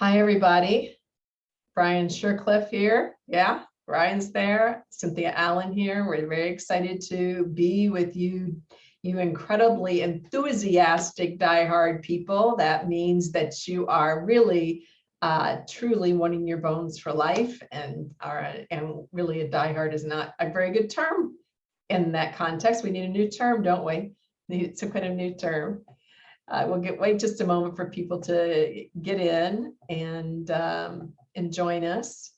Hi, everybody. Brian Shercliffe here. Yeah, Brian's there. Cynthia Allen here. We're very excited to be with you, you incredibly enthusiastic diehard people. That means that you are really uh, truly wanting your bones for life and are and really a diehard is not a very good term in that context. We need a new term, don't we? Need to put a new term. Uh, we'll get wait just a moment for people to get in and um, and join us.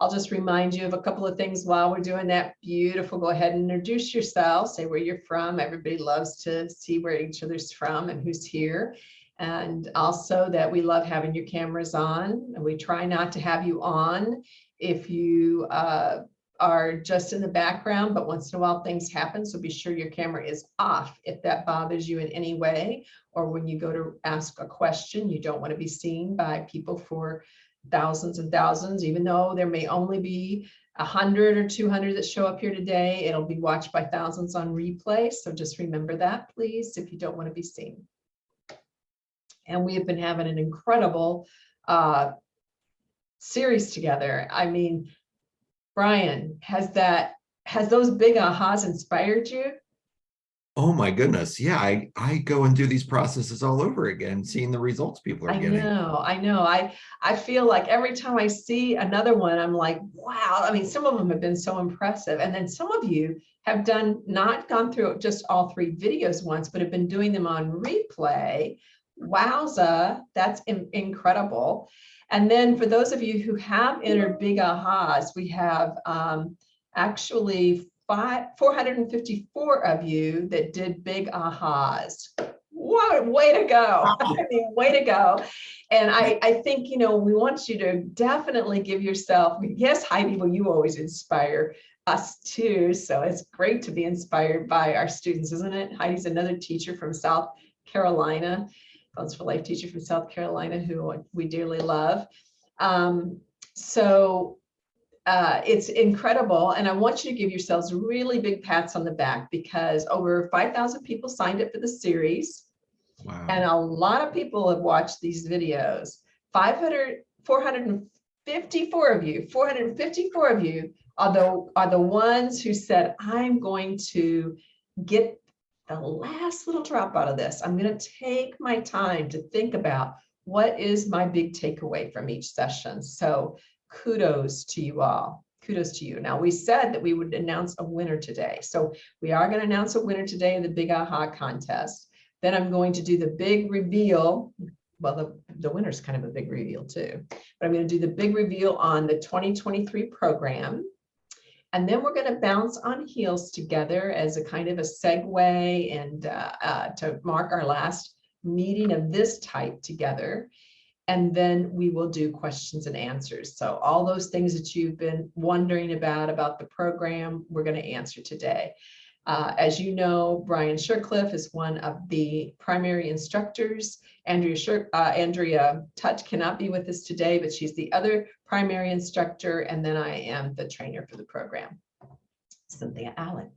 I'll just remind you of a couple of things while we're doing that. Beautiful. Go ahead and introduce yourself. Say where you're from. Everybody loves to see where each other's from and who's here. And also that we love having your cameras on. And we try not to have you on if you uh, are just in the background, but once in a while things happen. So be sure your camera is off if that bothers you in any way, or when you go to ask a question, you don't want to be seen by people for thousands and thousands, even though there may only be a hundred or 200 that show up here today, it'll be watched by thousands on replay. So just remember that, please, if you don't want to be seen. And we have been having an incredible uh, series together. I mean, Brian, has that, has those big ahas inspired you? Oh my goodness. Yeah, I, I go and do these processes all over again, seeing the results people are I getting. I know, I know. I, I feel like every time I see another one, I'm like, wow. I mean, some of them have been so impressive. And then some of you have done, not gone through just all three videos once, but have been doing them on replay. Wowza, that's in- incredible. And then for those of you who have entered big ahas, we have um, actually five, 454 of you that did big ahas. What way to go. I mean, way to go. And I, I think, you know, we want you to definitely give yourself, yes, Heidi, well, you always inspire us too. So it's great to be inspired by our students, isn't it? Heidi's another teacher from South Carolina. Bones for Life teacher from South Carolina who we dearly love. Um, so uh, it's incredible. And I want you to give yourselves really big pats on the back because over 5,000 people signed up for the series. Wow. And a lot of people have watched these videos. 500, 454 of you, 454 of you are the, are the ones who said, I'm going to get the last little drop out of this. I'm going to take my time to think about what is my big takeaway from each session. So kudos to you all. Kudos to you. Now, we said that we would announce a winner today. So we are going to announce a winner today in the Big Aha contest. Then I'm going to do the big reveal. Well, the, the winner's kind of a big reveal too. But I'm going to do the big reveal on the 2023 program. And then we're going to bounce on heels together as a kind of a segue and uh, uh, to mark our last meeting of this type together. And then we will do questions and answers. So all those things that you've been wondering about, about the program, we're going to answer today. Uh, as you know, Brian Shercliffe is one of the primary instructors. Andrea, Sher uh, Andrea cannot be with us today, but she's the other primary instructor. And then I am the trainer for the program, Cynthia Allen.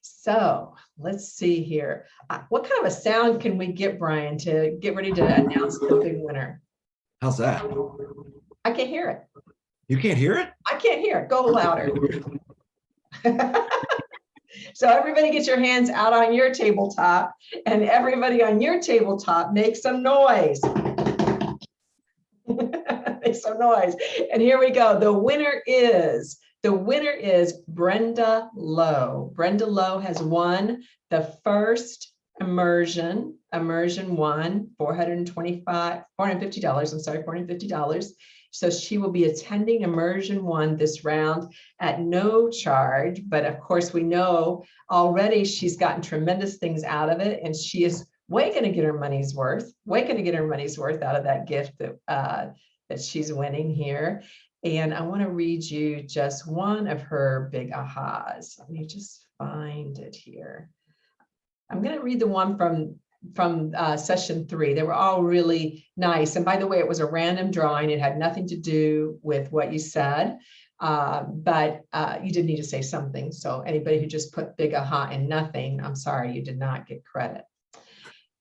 So let's see here. Uh, what kind of a sound can we get, Brian, to get ready to announce the big winner? How's that? I can't hear it. You can't hear it? I can't hear it. Go louder. so everybody get your hands out on your tabletop and everybody on your tabletop make some noise. Some noise. And here we go. The winner is, the winner is Brenda Lowe. Brenda Lowe has won the first immersion, immersion one, 425, $450, I'm sorry, $450. So she will be attending immersion one this round at no charge. But of course, we know already she's gotten tremendous things out of it and she is way going to get her money's worth, way going to get her money's worth out of that gift that, uh, that she's winning here. And I want to read you just one of her big ahas. Let me just find it here. I'm going to read the one from from uh, session three. They were all really nice. And by the way, it was a random drawing. It had nothing to do with what you said, uh, but uh, you did need to say something. So anybody who just put big aha and nothing, I'm sorry, you did not get credit.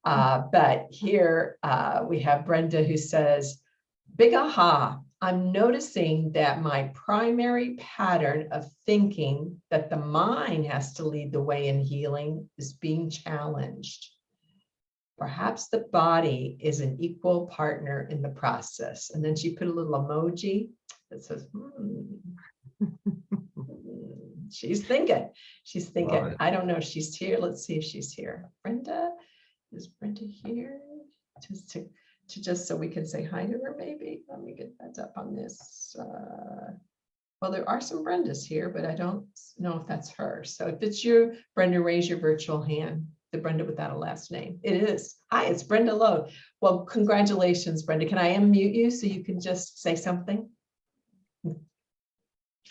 Uh, but here uh, we have Brenda who says, big aha. I'm noticing that my primary pattern of thinking that the mind has to lead the way in healing is being challenged. Perhaps the body is an equal partner in the process. And then she put a little emoji that says, "Hmm." She's thinking, she's thinking. I don't know if she's here. Let's see if she's here. Brenda, is Brenda here? Just to, to just so we can say hi to her, maybe. Let me get that up on this. uh, Well, there are some Brendas here, but I don't know if that's her. So if it's you, Brenda, raise your virtual hand. The Brenda without a last name. It is. Hi, it's Brenda Lowe. Well, congratulations, Brenda. Can I unmute you so you can just say something?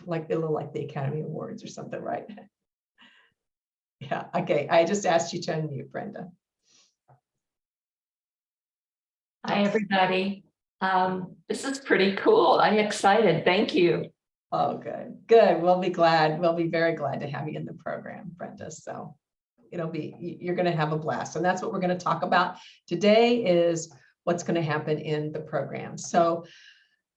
Like a little like the Academy Awards or something, right? Yeah, okay. I just asked you to unmute, Brenda. Hi, everybody. Um, this is pretty cool. I'm excited. Thank you. Oh, good, good. We'll be glad. We'll be very glad to have you in the program, Brenda. So it'll be, you're going to have a blast. And that's what we're going to talk about today is what's going to happen in the program. So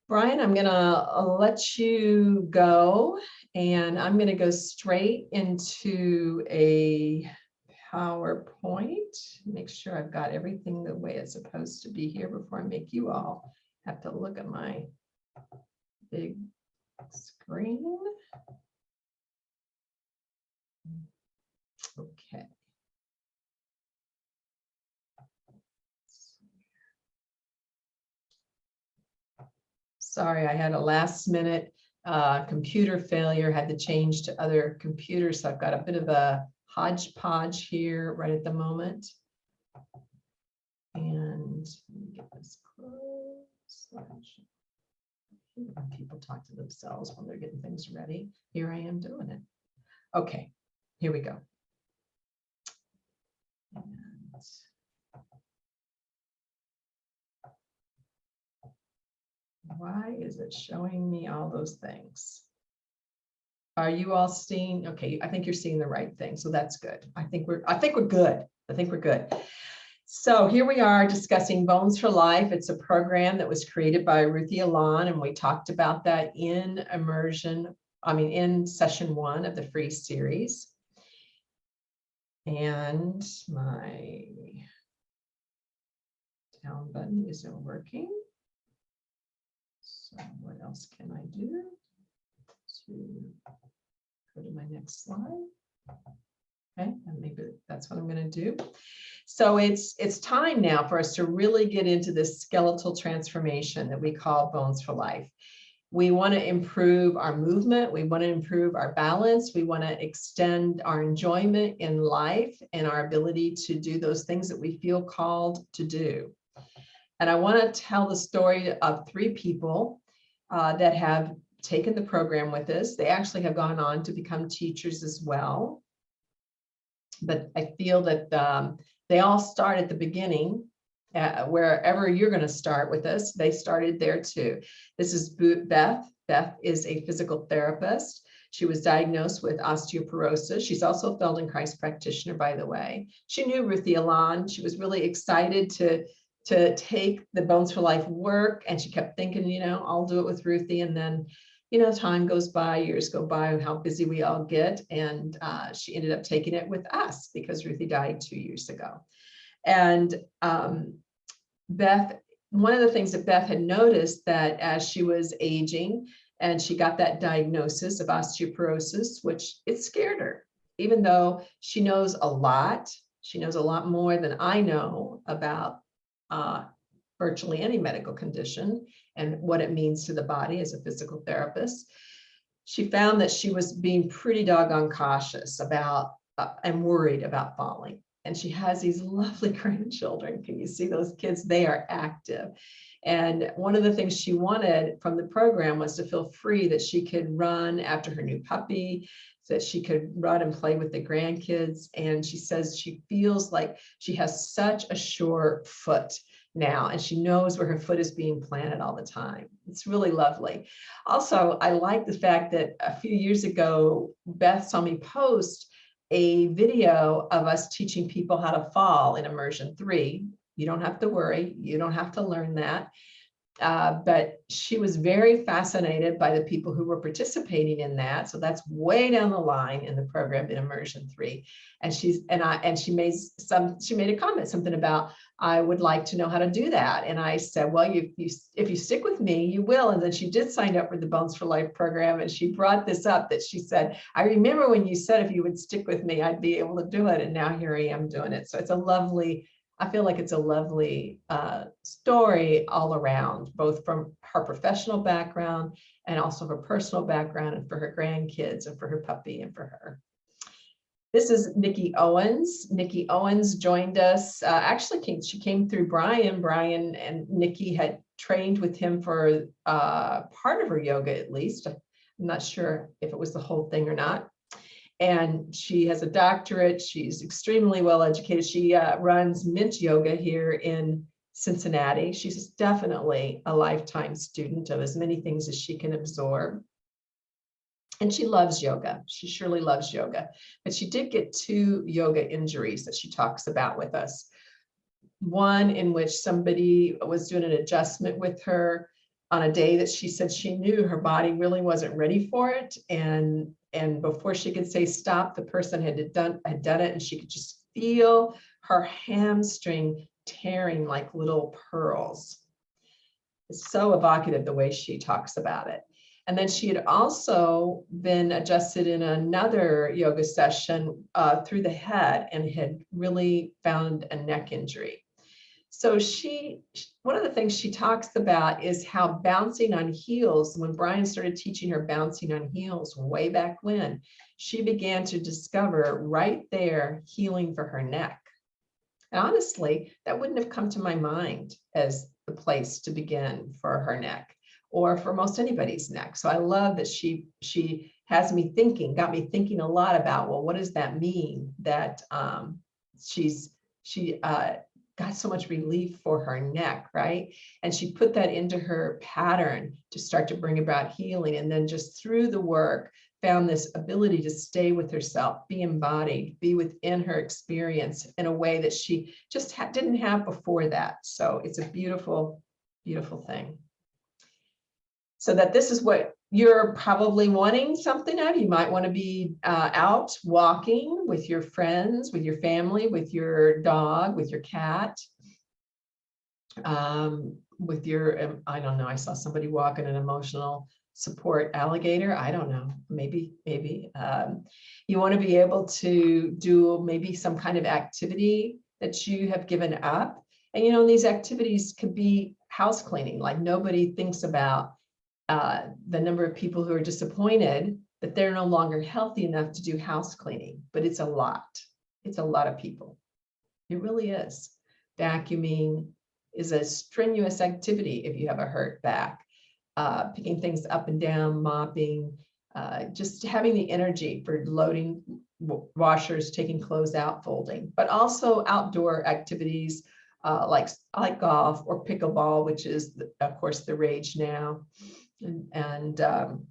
Brian, I'm going to let you go and I'm going to go straight into a PowerPoint. Make sure I've got everything the way it's supposed to be here before I make you all have to look at my big screen. Okay. Sorry, I had a last minute uh, computer failure, had to change to other computers. So I've got a bit of a hodgepodge here right at the moment. And get this closed. people talk to themselves when they're getting things ready. Here I am doing it. Okay, here we go. And Why is it showing me all those things? Are you all seeing? Okay, I think you're seeing the right thing, so that's good. I think we're, I think we're good. I think we're good. So here we are discussing Bones for Life. It's a program that was created by Ruthie Alon, and we talked about that in immersion, I mean, in session one of the free series. And my down button isn't working. So what else can I do? To go to my next slide. Okay, and maybe that's what I'm going to do. So it's it's time now for us to really get into this skeletal transformation that we call Bones for Life. We want to improve our movement. We want to improve our balance. We want to extend our enjoyment in life and our ability to do those things that we feel called to do. And I want to tell the story of three people uh, that have taken the program with us. They actually have gone on to become teachers as well. But I feel that um, they all start at the beginning, uh, wherever you're going to start with us, they started there too. This is Beth. Beth is a physical therapist. She was diagnosed with osteoporosis. She's also a Feldenkrais practitioner, by the way. She knew Ruthie Alon. She was really excited to to take the Bones for Life work. And she kept thinking, you know, I'll do it with Ruthie. And then, you know, time goes by, years go by, how busy we all get. And uh, she ended up taking it with us because Ruthie died two years ago. And um, Beth, one of the things that Beth had noticed that as she was aging and she got that diagnosis of osteoporosis, which it scared her, even though she knows a lot, she knows a lot more than I know about uh, virtually any medical condition and what it means to the body as a physical therapist. She found that she was being pretty doggone cautious about uh, and worried about falling. And she has these lovely grandchildren. Can you see those kids? They are active. And one of the things she wanted from the program was to feel free that she could run after her new puppy, that she could run and play with the grandkids. And she says she feels like she has such a sure foot now and she knows where her foot is being planted all the time. It's really lovely. Also, I like the fact that a few years ago, Beth saw me post a video of us teaching people how to fall in immersion three. You don't have to worry. You don't have to learn that. Uh, but she was very fascinated by the people who were participating in that. So that's way down the line in the program in immersion three. And she's, and I, and she made some, she made a comment, something about, I would like to know how to do that. And I said, well, you, you, if you stick with me, you will. And then she did sign up for the Bones for Life program. And she brought this up that she said, I remember when you said, if you would stick with me, I'd be able to do it. And now here I am doing it. So it's a lovely, I feel like it's a lovely uh, story all around, both from her professional background and also her personal background and for her grandkids and for her puppy and for her. This is Nikki Owens. Nikki Owens joined us, uh, actually came, she came through Brian. Brian and Nikki had trained with him for uh, part of her yoga at least. I'm not sure if it was the whole thing or not and she has a doctorate. She's extremely well educated. She uh, runs Mint Yoga here in Cincinnati. She's definitely a lifetime student of as many things as she can absorb. And she loves yoga. She surely loves yoga. But she did get two yoga injuries that she talks about with us. One in which somebody was doing an adjustment with her on a day that she said she knew her body really wasn't ready for it. And and before she could say stop, the person had done had done it and she could just feel her hamstring tearing like little pearls. It's so evocative the way she talks about it. And then she had also been adjusted in another yoga session uh, through the head and had really found a neck injury. So she, one of the things she talks about is how bouncing on heels, when Brian started teaching her bouncing on heels way back when, she began to discover right there healing for her neck. And honestly, that wouldn't have come to my mind as the place to begin for her neck or for most anybody's neck. So I love that she she has me thinking, got me thinking a lot about, well, what does that mean that um, she's she uh, got so much relief for her neck, right? And she put that into her pattern to start to bring about healing. And then just through the work, found this ability to stay with herself, be embodied, be within her experience in a way that she just ha didn't have before that. So it's a beautiful, beautiful thing. So that this is what you're probably wanting something out. You might want to be uh, out walking with your friends, with your family, with your dog, with your cat, um, with your, um, I don't know, I saw somebody walking an emotional support alligator. I don't know, maybe, maybe. Um, you want to be able to do maybe some kind of activity that you have given up. And you know, these activities could be house cleaning, like nobody thinks about uh, the number of people who are disappointed that they're no longer healthy enough to do house cleaning, but it's a lot. It's a lot of people. It really is. Vacuuming is a strenuous activity if you have a hurt back. Uh, picking things up and down, mopping, uh, just having the energy for loading washers, taking clothes out, folding, but also outdoor activities uh, like, like golf or pickleball, which is, of course, the rage now and, um,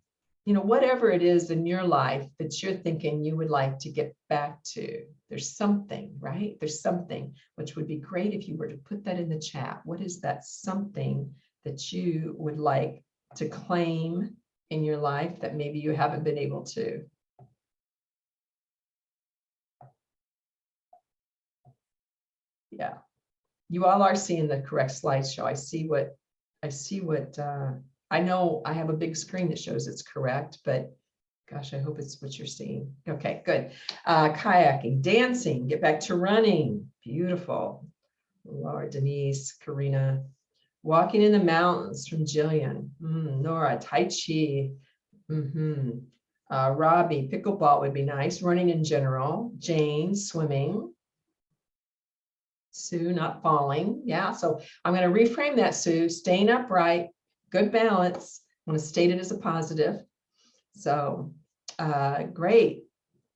you know, whatever it is in your life that you're thinking you would like to get back to, there's something, right? There's something, which would be great if you were to put that in the chat. What is that something that you would like to claim in your life that maybe you haven't been able to? Yeah, you all are seeing the correct slideshow. I see what, I see what, uh, I know I have a big screen that shows it's correct, but gosh, I hope it's what you're seeing. Okay, good. Uh, kayaking, dancing, get back to running. Beautiful. Laura, Denise, Karina. Walking in the mountains from Jillian. Mm, Nora, Tai Chi. Mm -hmm. uh, Robbie, pickleball would be nice. Running in general. Jane, swimming. Sue, not falling. Yeah, so I'm going to reframe that, Sue. Staying upright, good balance. I want to state it as a positive. So uh, great.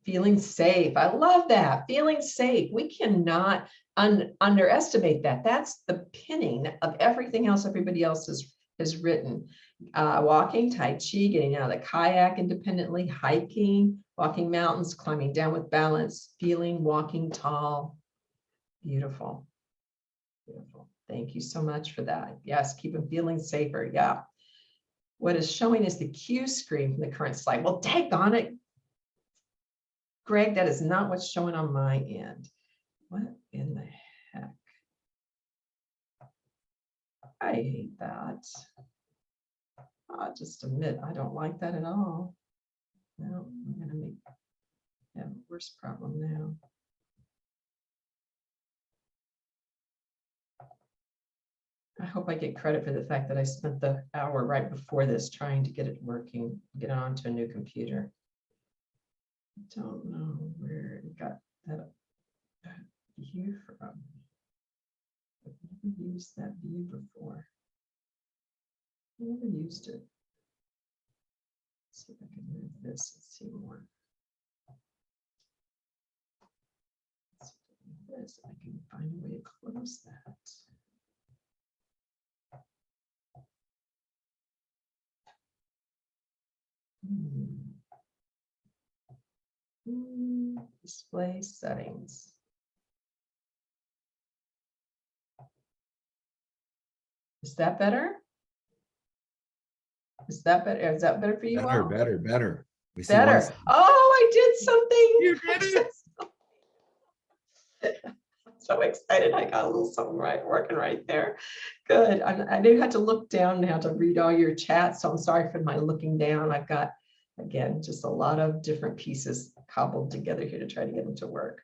Feeling safe. I love that. Feeling safe. We cannot un underestimate that. That's the pinning of everything else everybody else has, has written. Uh, walking, Tai Chi, getting out of the kayak independently, hiking, walking mountains, climbing down with balance, feeling, walking tall. Beautiful. Thank you so much for that. Yes, keep them feeling safer. Yeah. What is showing is the cue screen from the current slide. Well, take on it. Greg, that is not what's showing on my end. What in the heck? I hate that. I'll just admit, I don't like that at all. No, I'm gonna make, have a worse problem now. I hope I get credit for the fact that I spent the hour right before this trying to get it working, get it onto a new computer. I don't know where it got that view from. I've never used that view before. I Never used it. See if I can move this and see more. Let's This, I can find a way to close that. Hmm. Display settings. Is that better? Is that better? Is that better for you Better, all? better, better. We Better. side. Oh, I did something. You did it. So excited. I got a little something right, working right there. Good. I, I do have to look down now to read all your chats, so I'm sorry for my looking down. I've got, again, just a lot of different pieces cobbled together here to try to get them to work.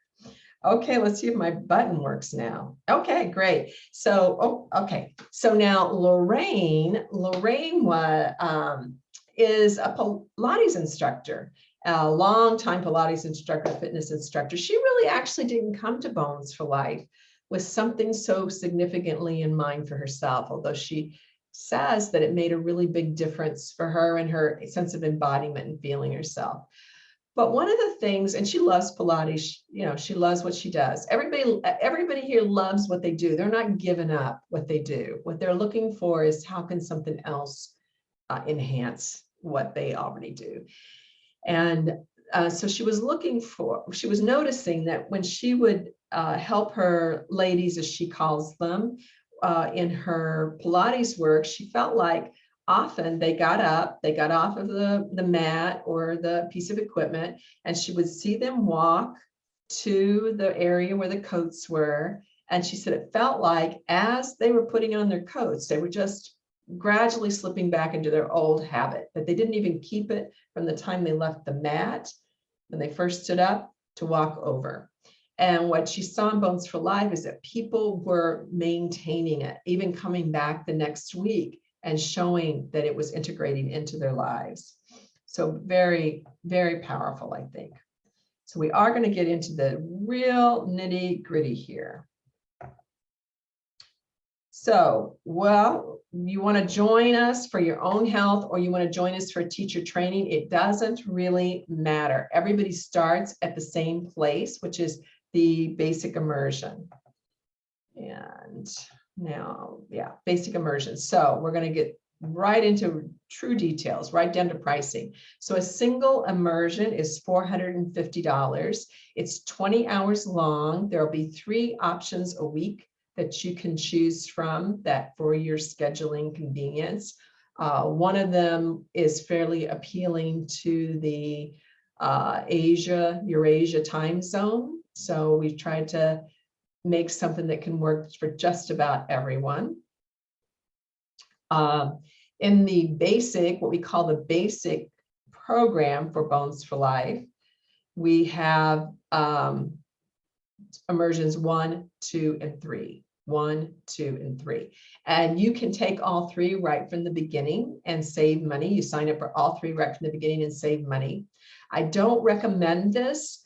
Okay, let's see if my button works now. Okay, great. So, oh, okay. So now Lorraine, Lorraine was, um, is a Pilates instructor a longtime Pilates instructor, fitness instructor. She really actually didn't come to Bones for Life with something so significantly in mind for herself, although she says that it made a really big difference for her and her sense of embodiment and feeling herself. But one of the things, and she loves Pilates, you know, she loves what she does. Everybody, everybody here loves what they do. They're not giving up what they do. What they're looking for is how can something else uh, enhance what they already do. And uh, so she was looking for, she was noticing that when she would uh, help her ladies, as she calls them, uh, in her Pilates work, she felt like often they got up, they got off of the, the mat or the piece of equipment, and she would see them walk to the area where the coats were. And she said it felt like as they were putting on their coats, they were just gradually slipping back into their old habit, that they didn't even keep it from the time they left the mat, when they first stood up to walk over. And what she saw in Bones for Life is that people were maintaining it, even coming back the next week and showing that it was integrating into their lives. So very, very powerful, I think. So we are going to get into the real nitty gritty here. So, well, you want to join us for your own health or you want to join us for teacher training, it doesn't really matter. Everybody starts at the same place, which is the basic immersion. And now, yeah, basic immersion. So we're going to get right into true details, right down to pricing. So a single immersion is $450. It's 20 hours long. There'll be three options a week that you can choose from that for your scheduling convenience. Uh, one of them is fairly appealing to the uh, Asia, Eurasia time zone. So we've tried to make something that can work for just about everyone. Uh, in the basic, what we call the basic program for Bones for Life, we have um, immersions one, two, and three. One, two, and three. And you can take all three right from the beginning and save money. You sign up for all three right from the beginning and save money. I don't recommend this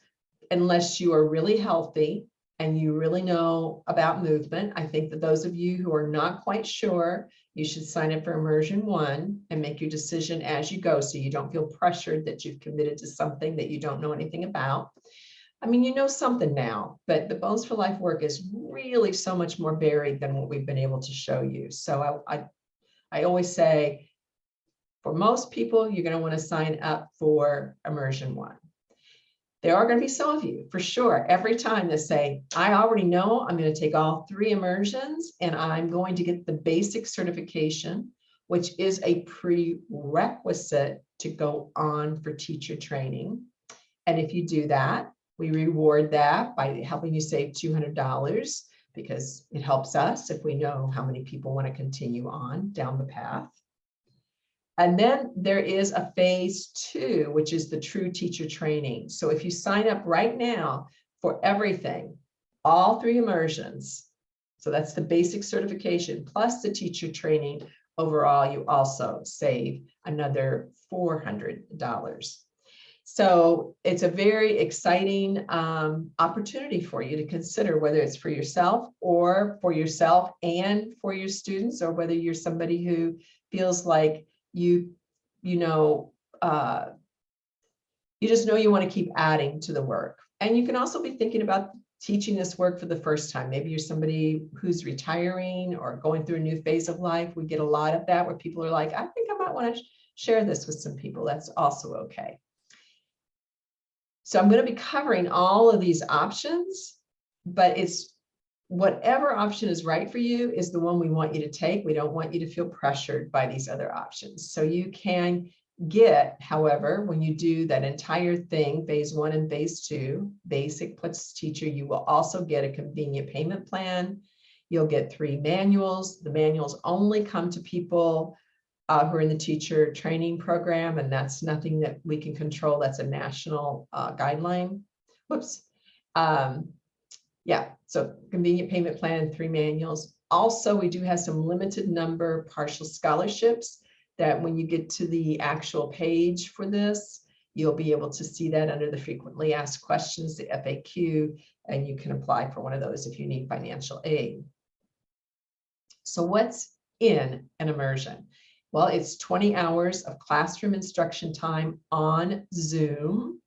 unless you are really healthy and you really know about movement. I think that those of you who are not quite sure, you should sign up for immersion one and make your decision as you go so you don't feel pressured that you've committed to something that you don't know anything about. I mean, you know something now, but the Bones for Life work is really so much more varied than what we've been able to show you. So I, I, I always say, for most people, you're going to want to sign up for immersion one. There are going to be some of you, for sure, every time that say, I already know I'm going to take all three immersions and I'm going to get the basic certification, which is a prerequisite to go on for teacher training. And if you do that, we reward that by helping you save $200 because it helps us if we know how many people want to continue on down the path. And then there is a phase two, which is the true teacher training. So if you sign up right now for everything, all three immersions, so that's the basic certification plus the teacher training, overall, you also save another $400. So it's a very exciting um, opportunity for you to consider whether it's for yourself or for yourself and for your students, or whether you're somebody who feels like you, you know, uh, you just know you want to keep adding to the work. And you can also be thinking about teaching this work for the first time. Maybe you're somebody who's retiring or going through a new phase of life. We get a lot of that where people are like, I think I might want to share this with some people. That's also okay. So I'm going to be covering all of these options, but it's whatever option is right for you is the one we want you to take. We don't want you to feel pressured by these other options. So you can get, however, when you do that entire thing, phase one and phase two, basic plus teacher, you will also get a convenient payment plan. You'll get three manuals. The manuals only come to people uh, who are in the teacher training program, and that's nothing that we can control. That's a national uh, guideline. Whoops. Um, yeah, so convenient payment plan, three manuals. Also, we do have some limited number partial scholarships that when you get to the actual page for this, you'll be able to see that under the frequently asked questions, the FAQ, and you can apply for one of those if you need financial aid. So what's in an immersion? Well, it's 20 hours of classroom instruction time on Zoom.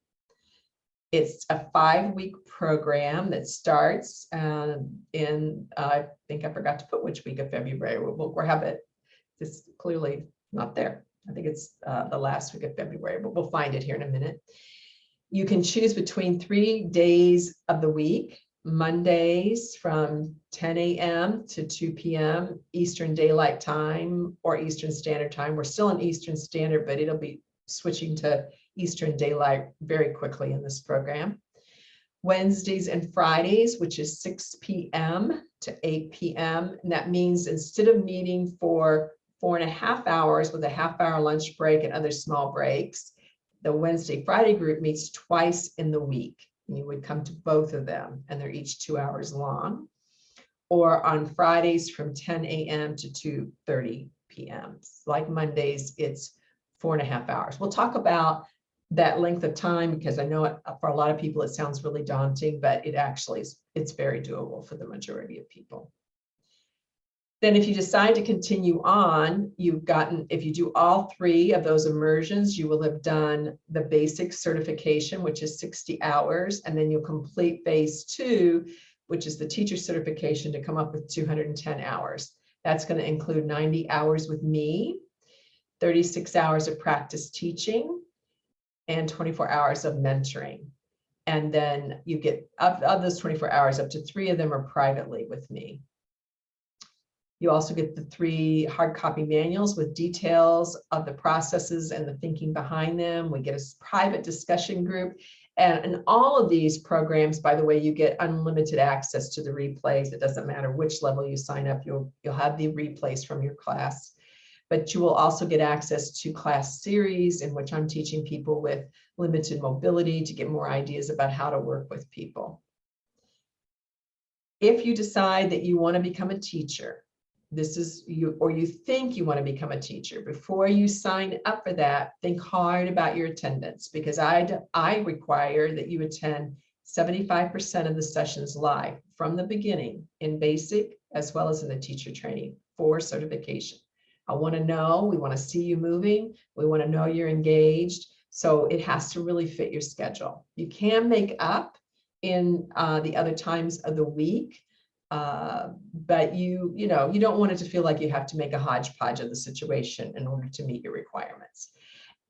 It's a five-week program that starts um, in, uh, I think I forgot to put which week of February. We'll, we'll have it. It's clearly not there. I think it's uh, the last week of February, but we'll find it here in a minute. You can choose between three days of the week, Mondays from 10 a.m. to 2 p.m. Eastern Daylight Time or Eastern Standard Time. We're still in Eastern Standard, but it'll be switching to Eastern Daylight very quickly in this program. Wednesdays and Fridays, which is 6 p.m. to 8 p.m. And that means instead of meeting for four and a half hours with a half hour lunch break and other small breaks, the Wednesday, Friday group meets twice in the week. You would come to both of them and they're each two hours long. Or on Fridays from 10 a.m. to 2.30 p.m. Like Mondays, it's four and a half hours. We'll talk about that length of time because I know for a lot of people it sounds really daunting, but it actually is it's very doable for the majority of people. Then if you decide to continue on, you've gotten, if you do all three of those immersions, you will have done the basic certification, which is 60 hours, and then you'll complete phase two, which is the teacher certification to come up with 210 hours. That's going to include 90 hours with me, 36 hours of practice teaching, and 24 hours of mentoring. And then you get, of, of those 24 hours, up to three of them are privately with me. You also get the three hard copy manuals with details of the processes and the thinking behind them. We get a private discussion group. And in all of these programs, by the way, you get unlimited access to the replays. It doesn't matter which level you sign up, you'll, you'll have the replays from your class. But you will also get access to class series in which I'm teaching people with limited mobility to get more ideas about how to work with people. If you decide that you want to become a teacher, this is you or you think you want to become a teacher before you sign up for that think hard about your attendance because i i require that you attend 75% of the sessions live from the beginning in basic as well as in the teacher training for certification. I want to know we want to see you moving we want to know you're engaged so it has to really fit your schedule. You can make up in uh, the other times of the week uh, but you, you know, you don't want it to feel like you have to make a hodgepodge of the situation in order to meet your requirements.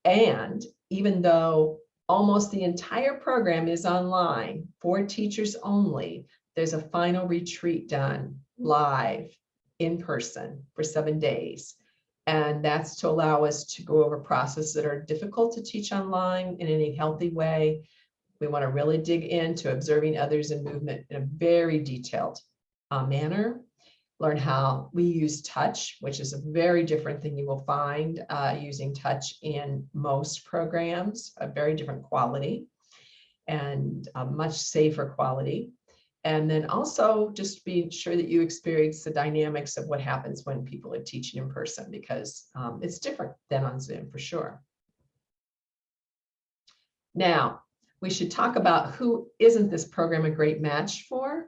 And even though almost the entire program is online for teachers only. There's a final retreat done live in person for seven days. And that's to allow us to go over processes that are difficult to teach online in any healthy way. We want to really dig into observing others in movement in a very detailed uh, manner. Learn how we use touch, which is a very different thing you will find uh, using touch in most programs, a very different quality and a much safer quality. And then also just be sure that you experience the dynamics of what happens when people are teaching in person because um, it's different than on Zoom for sure. Now, we should talk about who isn't this program a great match for.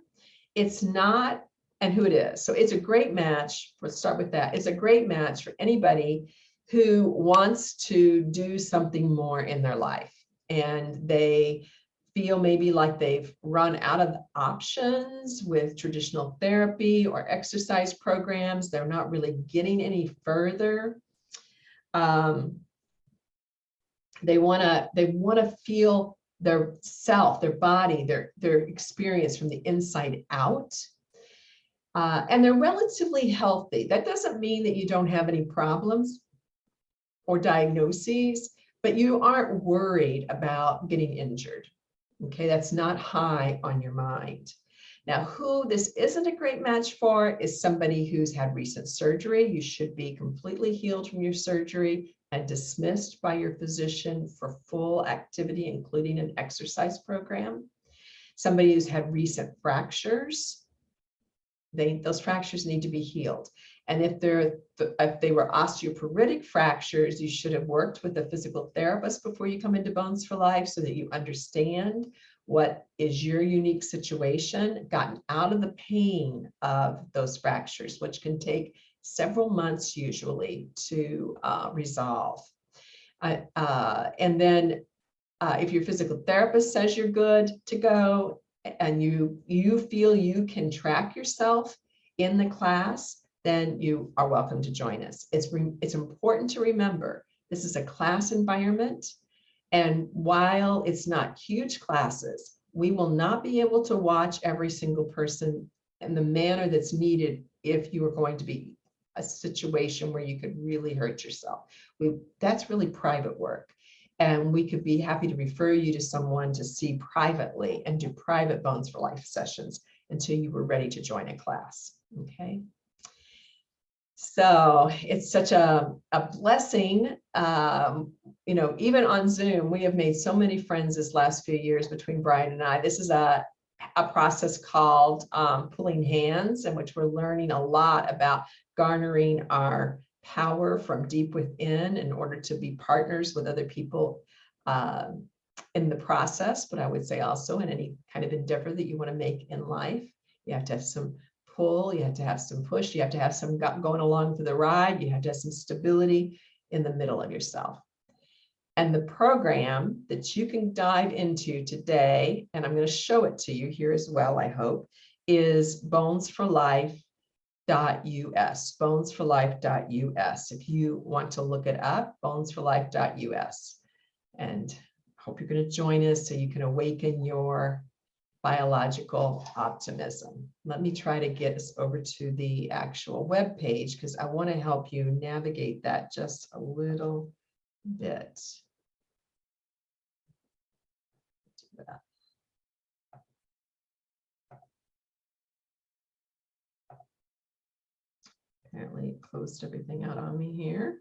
It's not, and who it is. So it's a great match, let's start with that. It's a great match for anybody who wants to do something more in their life. And they feel maybe like they've run out of options with traditional therapy or exercise programs. They're not really getting any further. Um, they want to they want to feel their self, their body, their their experience from the inside out. Uh, and they're relatively healthy. That doesn't mean that you don't have any problems or diagnoses, but you aren't worried about getting injured. Okay, that's not high on your mind. Now, who this isn't a great match for is somebody who's had recent surgery. You should be completely healed from your surgery and dismissed by your physician for full activity, including an exercise program. Somebody who's had recent fractures, they, those fractures need to be healed. And if they're if they were osteoporotic fractures, you should have worked with a physical therapist before you come into Bones for Life so that you understand what is your unique situation, gotten out of the pain of those fractures, which can take several months usually to uh, resolve. Uh, and then uh, if your physical therapist says you're good to go and you, you feel you can track yourself in the class, then you are welcome to join us. It's, it's important to remember, this is a class environment. And while it's not huge classes, we will not be able to watch every single person in the manner that's needed if you are going to be a situation where you could really hurt yourself. We, that's really private work. And we could be happy to refer you to someone to see privately and do private Bones for Life sessions until you were ready to join a class, okay? So it's such a, a blessing. Um, you know, even on Zoom, we have made so many friends this last few years between Brian and I. This is a, a process called um, pulling hands in which we're learning a lot about garnering our power from deep within in order to be partners with other people uh, in the process. But I would say also in any kind of endeavor that you want to make in life, you have to have some pull, you have to have some push, you have to have some going along for the ride, you have to have some stability in the middle of yourself. And the program that you can dive into today, and I'm going to show it to you here as well, I hope, is bonesforlife.us, bonesforlife.us. If you want to look it up, bonesforlife.us. And I hope you're going to join us so you can awaken your biological optimism. Let me try to get us over to the actual web page because I want to help you navigate that just a little bit. Apparently it closed everything out on me here.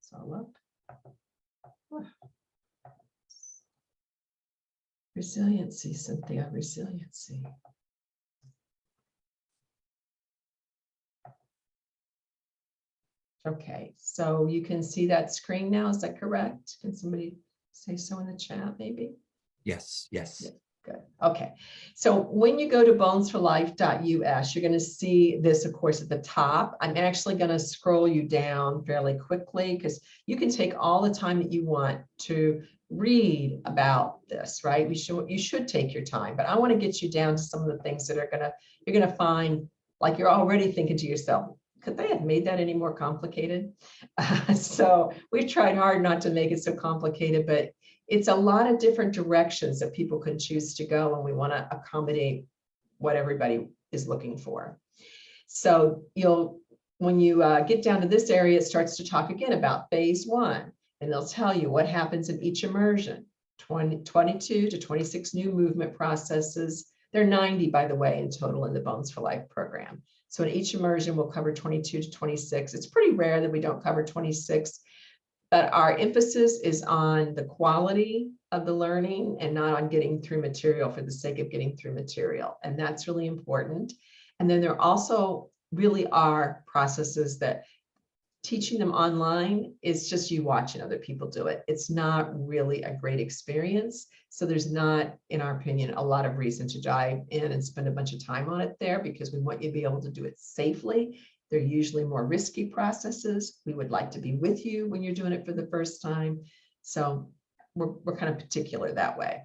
So look. Resiliency, Cynthia, resiliency. Okay, so you can see that screen now, is that correct? Can somebody say so in the chat, maybe? Yes, yes. Yeah. Good. Okay. So when you go to bonesforlife.us, you're going to see this, of course, at the top. I'm actually going to scroll you down fairly quickly because you can take all the time that you want to read about this, right? We should you should take your time, but I want to get you down to some of the things that are gonna you're gonna find like you're already thinking to yourself, could they have made that any more complicated? So we've tried hard not to make it so complicated, but it's a lot of different directions that people can choose to go and we want to accommodate what everybody is looking for. So you'll, when you uh, get down to this area, it starts to talk again about phase one. And they'll tell you what happens in each immersion, 20, 22 to 26 new movement processes. There are 90, by the way, in total in the Bones for Life program. So in each immersion, we'll cover 22 to 26. It's pretty rare that we don't cover 26, but our emphasis is on the quality of the learning and not on getting through material for the sake of getting through material. And that's really important. And then there also really are processes that teaching them online is just you watching other people do it. It's not really a great experience. So there's not, in our opinion, a lot of reason to dive in and spend a bunch of time on it there because we want you to be able to do it safely. They're usually more risky processes. We would like to be with you when you're doing it for the first time. So we're, we're kind of particular that way.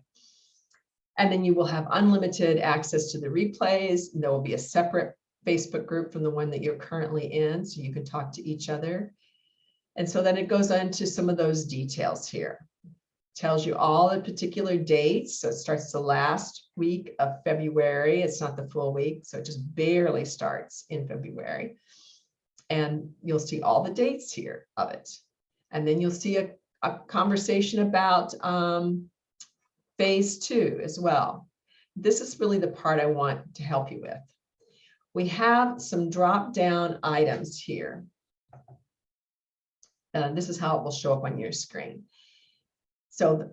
And then you will have unlimited access to the replays. And There will be a separate Facebook group from the one that you're currently in, so you can talk to each other. And so then it goes on to some of those details here. Tells you all the particular dates. So it starts the last week of February. It's not the full week, so it just barely starts in February. And you'll see all the dates here of it. And then you'll see a, a conversation about um, phase two as well. This is really the part I want to help you with we have some drop down items here. And this is how it will show up on your screen. So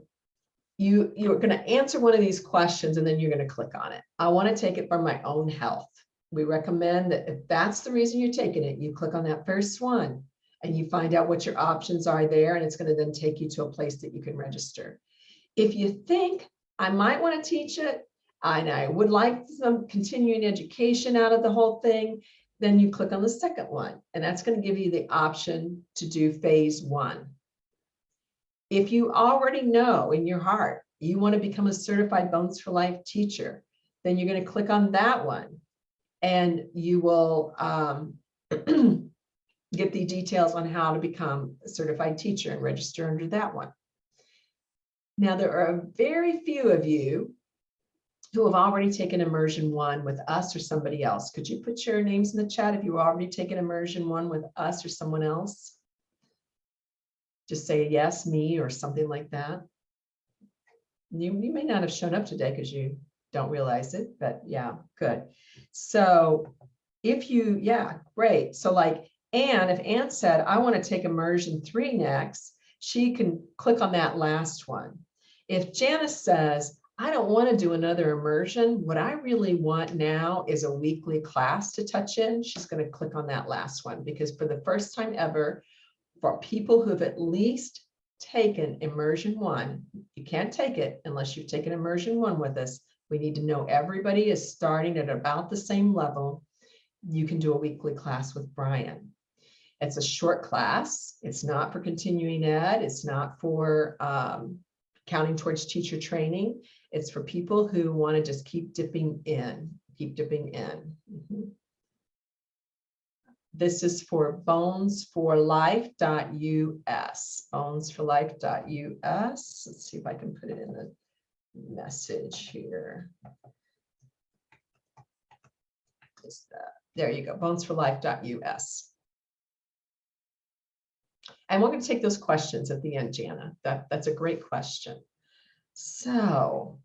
you, you're going to answer one of these questions and then you're going to click on it. I want to take it for my own health. We recommend that if that's the reason you're taking it, you click on that first one and you find out what your options are there and it's going to then take you to a place that you can register. If you think I might want to teach it, and I would like some continuing education out of the whole thing, then you click on the second one, and that's going to give you the option to do phase one. If you already know in your heart you want to become a certified Bones for Life teacher, then you're going to click on that one, and you will um, get the details on how to become a certified teacher and register under that one. Now, there are very few of you who have already taken immersion one with us or somebody else. Could you put your names in the chat if you already taken immersion one with us or someone else? Just say yes, me, or something like that. You, you may not have shown up today because you don't realize it, but yeah, good. So if you, yeah, great. So like Anne, if Anne said, I want to take immersion three next, she can click on that last one. If Janice says, I don't want to do another immersion. What I really want now is a weekly class to touch in. She's going to click on that last one because for the first time ever, for people who have at least taken immersion one, you can't take it unless you've taken immersion one with us. We need to know everybody is starting at about the same level. You can do a weekly class with Brian. It's a short class. It's not for continuing ed. It's not for um, counting towards teacher training. It's for people who want to just keep dipping in, keep dipping in. Mm -hmm. This is for bonesforlife.us, bonesforlife.us. Let's see if I can put it in the message here. Is that, there you go, bonesforlife.us. And we're going to take those questions at the end, Jana. That, that's a great question. So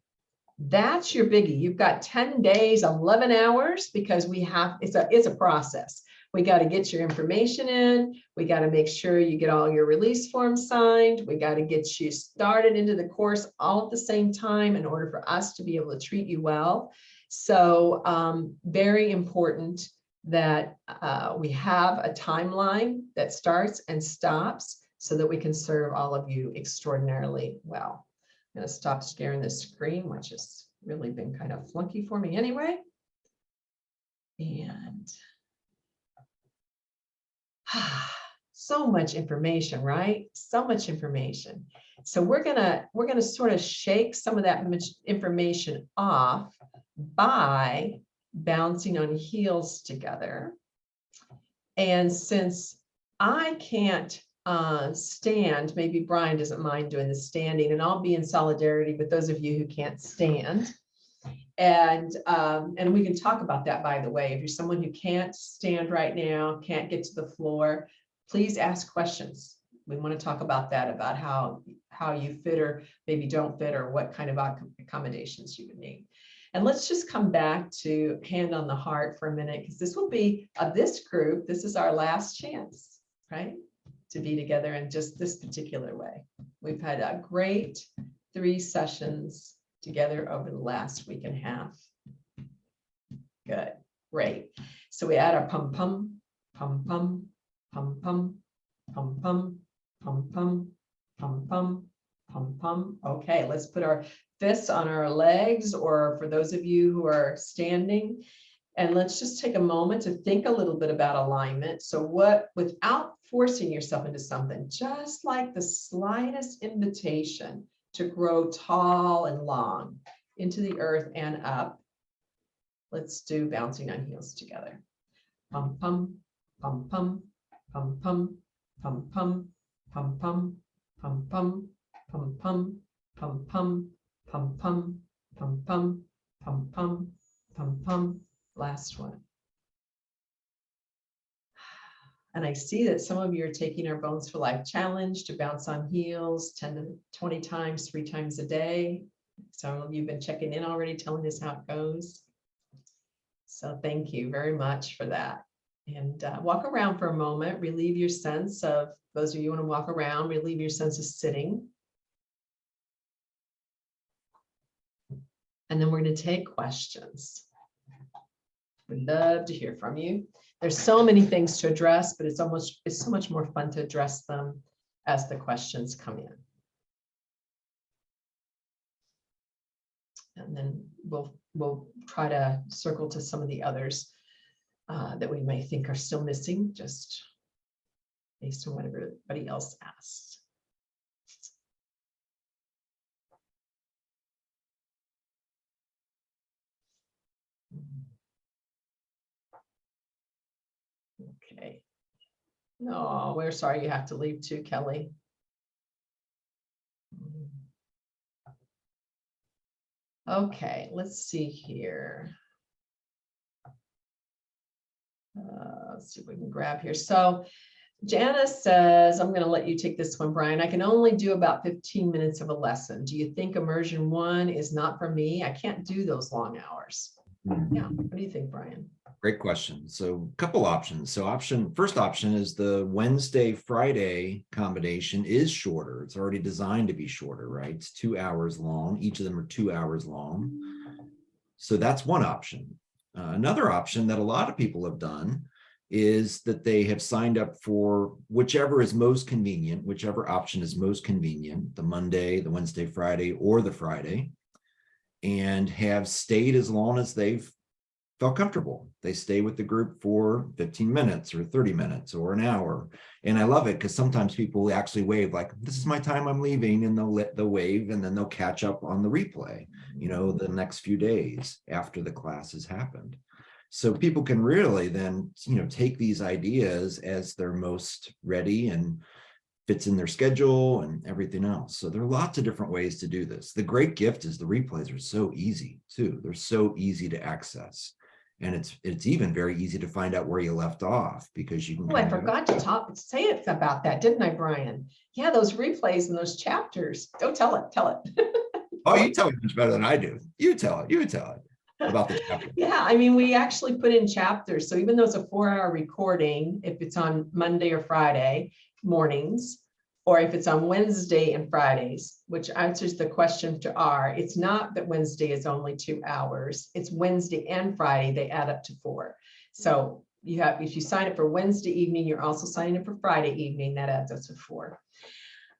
that's your biggie. You've got 10 days, 11 hours because we have, it's a, it's a process. We got to get your information in. We got to make sure you get all your release forms signed. We got to get you started into the course all at the same time in order for us to be able to treat you well. So um, very important that uh, we have a timeline that starts and stops so that we can serve all of you extraordinarily well. I'm going to stop sharing the screen, which has really been kind of flunky for me anyway. And so much information, right? So much information. So we're gonna we're gonna sort of shake some of that information off by bouncing on heels together. And since I can't uh, stand, maybe Brian doesn't mind doing the standing, and I'll be in solidarity with those of you who can't stand. And, um, and we can talk about that, by the way. If you're someone who can't stand right now, can't get to the floor, please ask questions. We want to talk about that, about how, how you fit or maybe don't fit or what kind of accommodations you would need. And let's just come back to hand on the heart for a minute, because this will be, of this group, this is our last chance, right? To be together in just this particular way. We've had a great three sessions together over the last week and a half. Good, great. So we add our pum pum, pum pum, pum pum, pum pum, pum pum, pum pum, pum pum. Okay, let's put our fists on our legs, or for those of you who are standing. And let's just take a moment to think a little bit about alignment. So what, without forcing yourself into something, just like the slightest invitation to grow tall and long into the earth and up. Let's do bouncing on heels together. Pum pum, pum pum, pum pum, pum pum, pum pum, pum pum, pum pum, pum pum, pum pum, pum pum, pum pum, pum pum. Last one. And I see that some of you are taking our Bones for Life challenge to bounce on heels 10 to 20 times, three times a day. Some of you have been checking in already, telling us how it goes. So thank you very much for that. And uh, walk around for a moment, relieve your sense of, those of you want to walk around, relieve your sense of sitting. And then we're going to take questions. We'd love to hear from you. There's so many things to address, but it's almost, it's so much more fun to address them as the questions come in. And then we'll, we'll try to circle to some of the others uh, that we may think are still missing, just based on what everybody else asked. No, we're sorry you have to leave too, Kelly. Okay, let's see here. Uh, let's see if we can grab here. So Janice says, I'm going to let you take this one, Brian. I can only do about 15 minutes of a lesson. Do you think immersion one is not for me? I can't do those long hours. Yeah, what do you think, Brian? Great question. So a couple options. So option, first option is the Wednesday, Friday combination is shorter. It's already designed to be shorter, right? It's two hours long. Each of them are two hours long. So that's one option. Uh, another option that a lot of people have done is that they have signed up for whichever is most convenient, whichever option is most convenient, the Monday, the Wednesday, Friday, or the Friday, and have stayed as long as they've felt comfortable. They stay with the group for 15 minutes or 30 minutes or an hour. And I love it because sometimes people actually wave like, this is my time I'm leaving and they'll let the wave and then they'll catch up on the replay, you know, the next few days after the class has happened. So people can really then, you know, take these ideas as they're most ready and fits in their schedule and everything else. So there are lots of different ways to do this. The great gift is the replays are so easy too. They're so easy to access. And it's it's even very easy to find out where you left off because you can. Oh, I forgot to talk, say it about that, didn't I, Brian? Yeah, those replays and those chapters. Don't tell it, tell it. Oh, you tell it much better than I do. You tell it, you tell it about the chapter. Yeah, I mean, we actually put in chapters. So even though it's a four hour recording, if it's on Monday or Friday mornings, or if it's on Wednesday and Fridays, which answers the question to R, it's not that Wednesday is only two hours. It's Wednesday and Friday, they add up to four. So you have, if you sign up for Wednesday evening, you're also signing up for Friday evening, that adds up to four.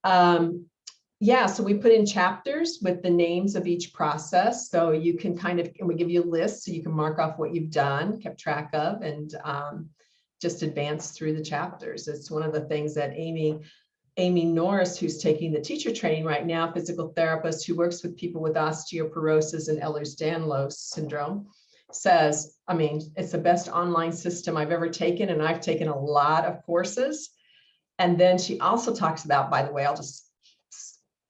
Um, yeah, so we put in chapters with the names of each process. So you can kind of, and we give you a list so you can mark off what you've done, kept track of, and um, just advance through the chapters. It's one of the things that Amy, Amy Norris, who's taking the teacher training right now, physical therapist who works with people with osteoporosis and Ehlers-Danlos syndrome. says, I mean, it's the best online system I've ever taken, and I've taken a lot of courses. And then she also talks about, by the way, I'll just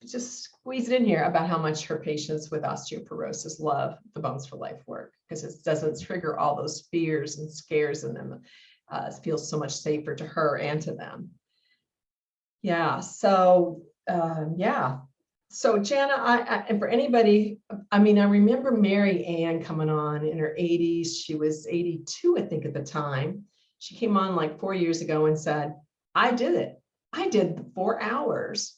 just squeeze it in here about how much her patients with osteoporosis love the Bones for Life work because it doesn't trigger all those fears and scares in them. Uh, it feels so much safer to her and to them. Yeah, so um, yeah. So Jana, I, I and for anybody, I mean, I remember Mary Ann coming on in her 80s. She was 82, I think, at the time. She came on like four years ago and said, I did it. I did four hours.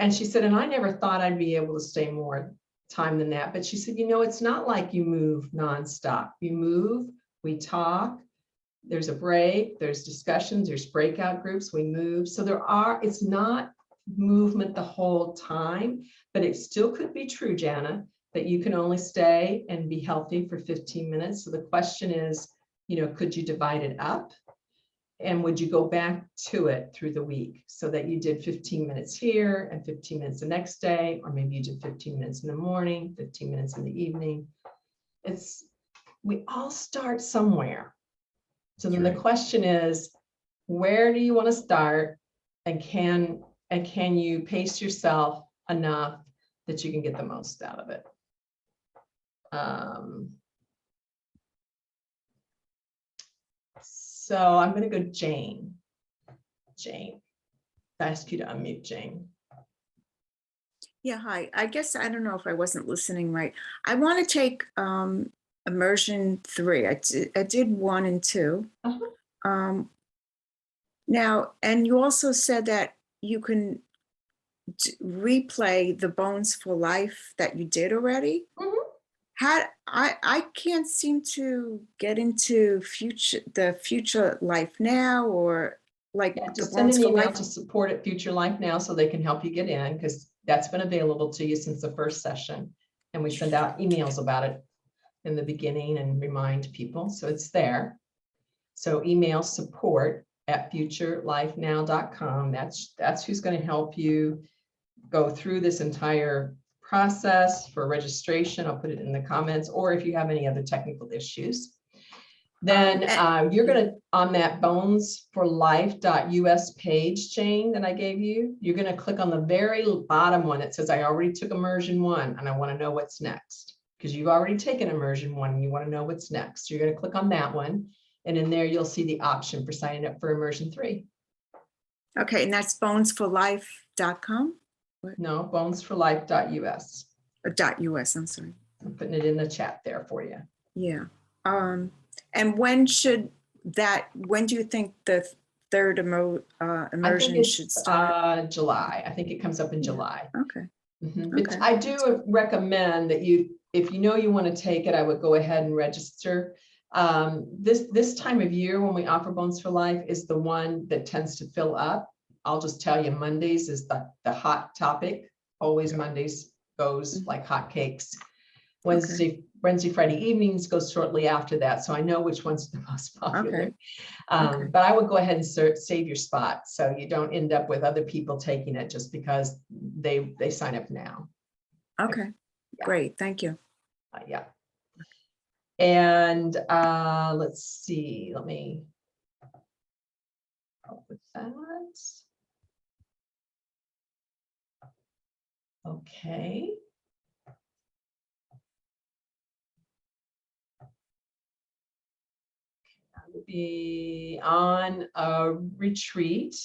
And she said, and I never thought I'd be able to stay more time than that. But she said, you know, it's not like you move nonstop. You move, we talk, there's a break, there's discussions, there's breakout groups, we move. So there are, it's not movement the whole time, but it still could be true, Jana, that you can only stay and be healthy for 15 minutes. So the question is, you know, could you divide it up? And would you go back to it through the week so that you did 15 minutes here and 15 minutes the next day, or maybe you did 15 minutes in the morning, 15 minutes in the evening? It's, we all start somewhere. So then the question is, where do you want to start? And can, and can you pace yourself enough that you can get the most out of it? Um, So I'm gonna go Jane. Jane. I Ask you to unmute Jane. Yeah, hi. I guess I don't know if I wasn't listening right. I want to take um immersion three. I did, I did one and two. Uh-huh. Um now, and you also said that you can replay the Bones for Life that you did already. Mhm. How I I can't seem to get into future the future life now or like Yeah, just send an email Life. to support at Future Life now so they can help you get in because that's been available to you since the first session. And we send out emails about it in the beginning and remind people, so it's there. So email support at futurelifenow.com. That's, that's who's going to help you go through this entire process for registration. I'll put it in the comments, or if you have any other technical issues. Then uh, you're gonna, on that bonesforlife.us page, Jane, that I gave you, you're gonna click on the very bottom one. It says, I already took immersion one and I want to know what's next. Because you've already taken immersion one and you want to know what's next. You're gonna click on that one. And in there, you'll see the option for signing up for immersion three. Okay, and that's bonesforlife.com No, bonesforlife.us. or dot US, I'm sorry. I'm putting it in the chat there for you. Yeah. Um, and when should that, when do you think the third emo, uh, immersion should start? uh, July. I think it comes up in July. Okay, Mhm, But Okay. I do recommend that you, if you know you want to take it, I would go ahead and register. Um, This, this time of year when we offer Bones for Life is the one that tends to fill up. I'll just tell you, Mondays is the, the hot topic. Always Mondays goes Mhm. like hotcakes. Wednesday, Wednesday, Friday evenings goes shortly after that. So I know which one's the most popular. Okay. Um, Okay. But I would go ahead and save your spot, so you don't end up with other people taking it just because they, they sign up now. okay, Yeah. great, thank you. Uh, Yeah. And uh, let's see, let me. help with that. Okay. I will Be on a retreat.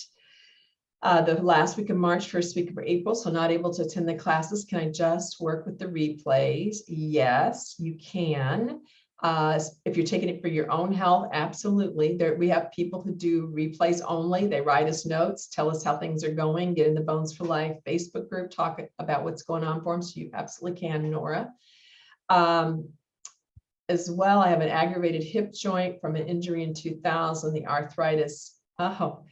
Uh, the last week of March, first week of April, so not able to attend the classes. Can I just work with the replays? Yes, you can. Uh, if you're taking it for your own health, absolutely. There, we have people who do replays only. They write us notes, tell us how things are going, get in the Bones for Life Facebook group, talk about what's going on for them. So you absolutely can, Nora. Um, as well, I have an aggravated hip joint from an injury in 2000, the arthritis. Oh,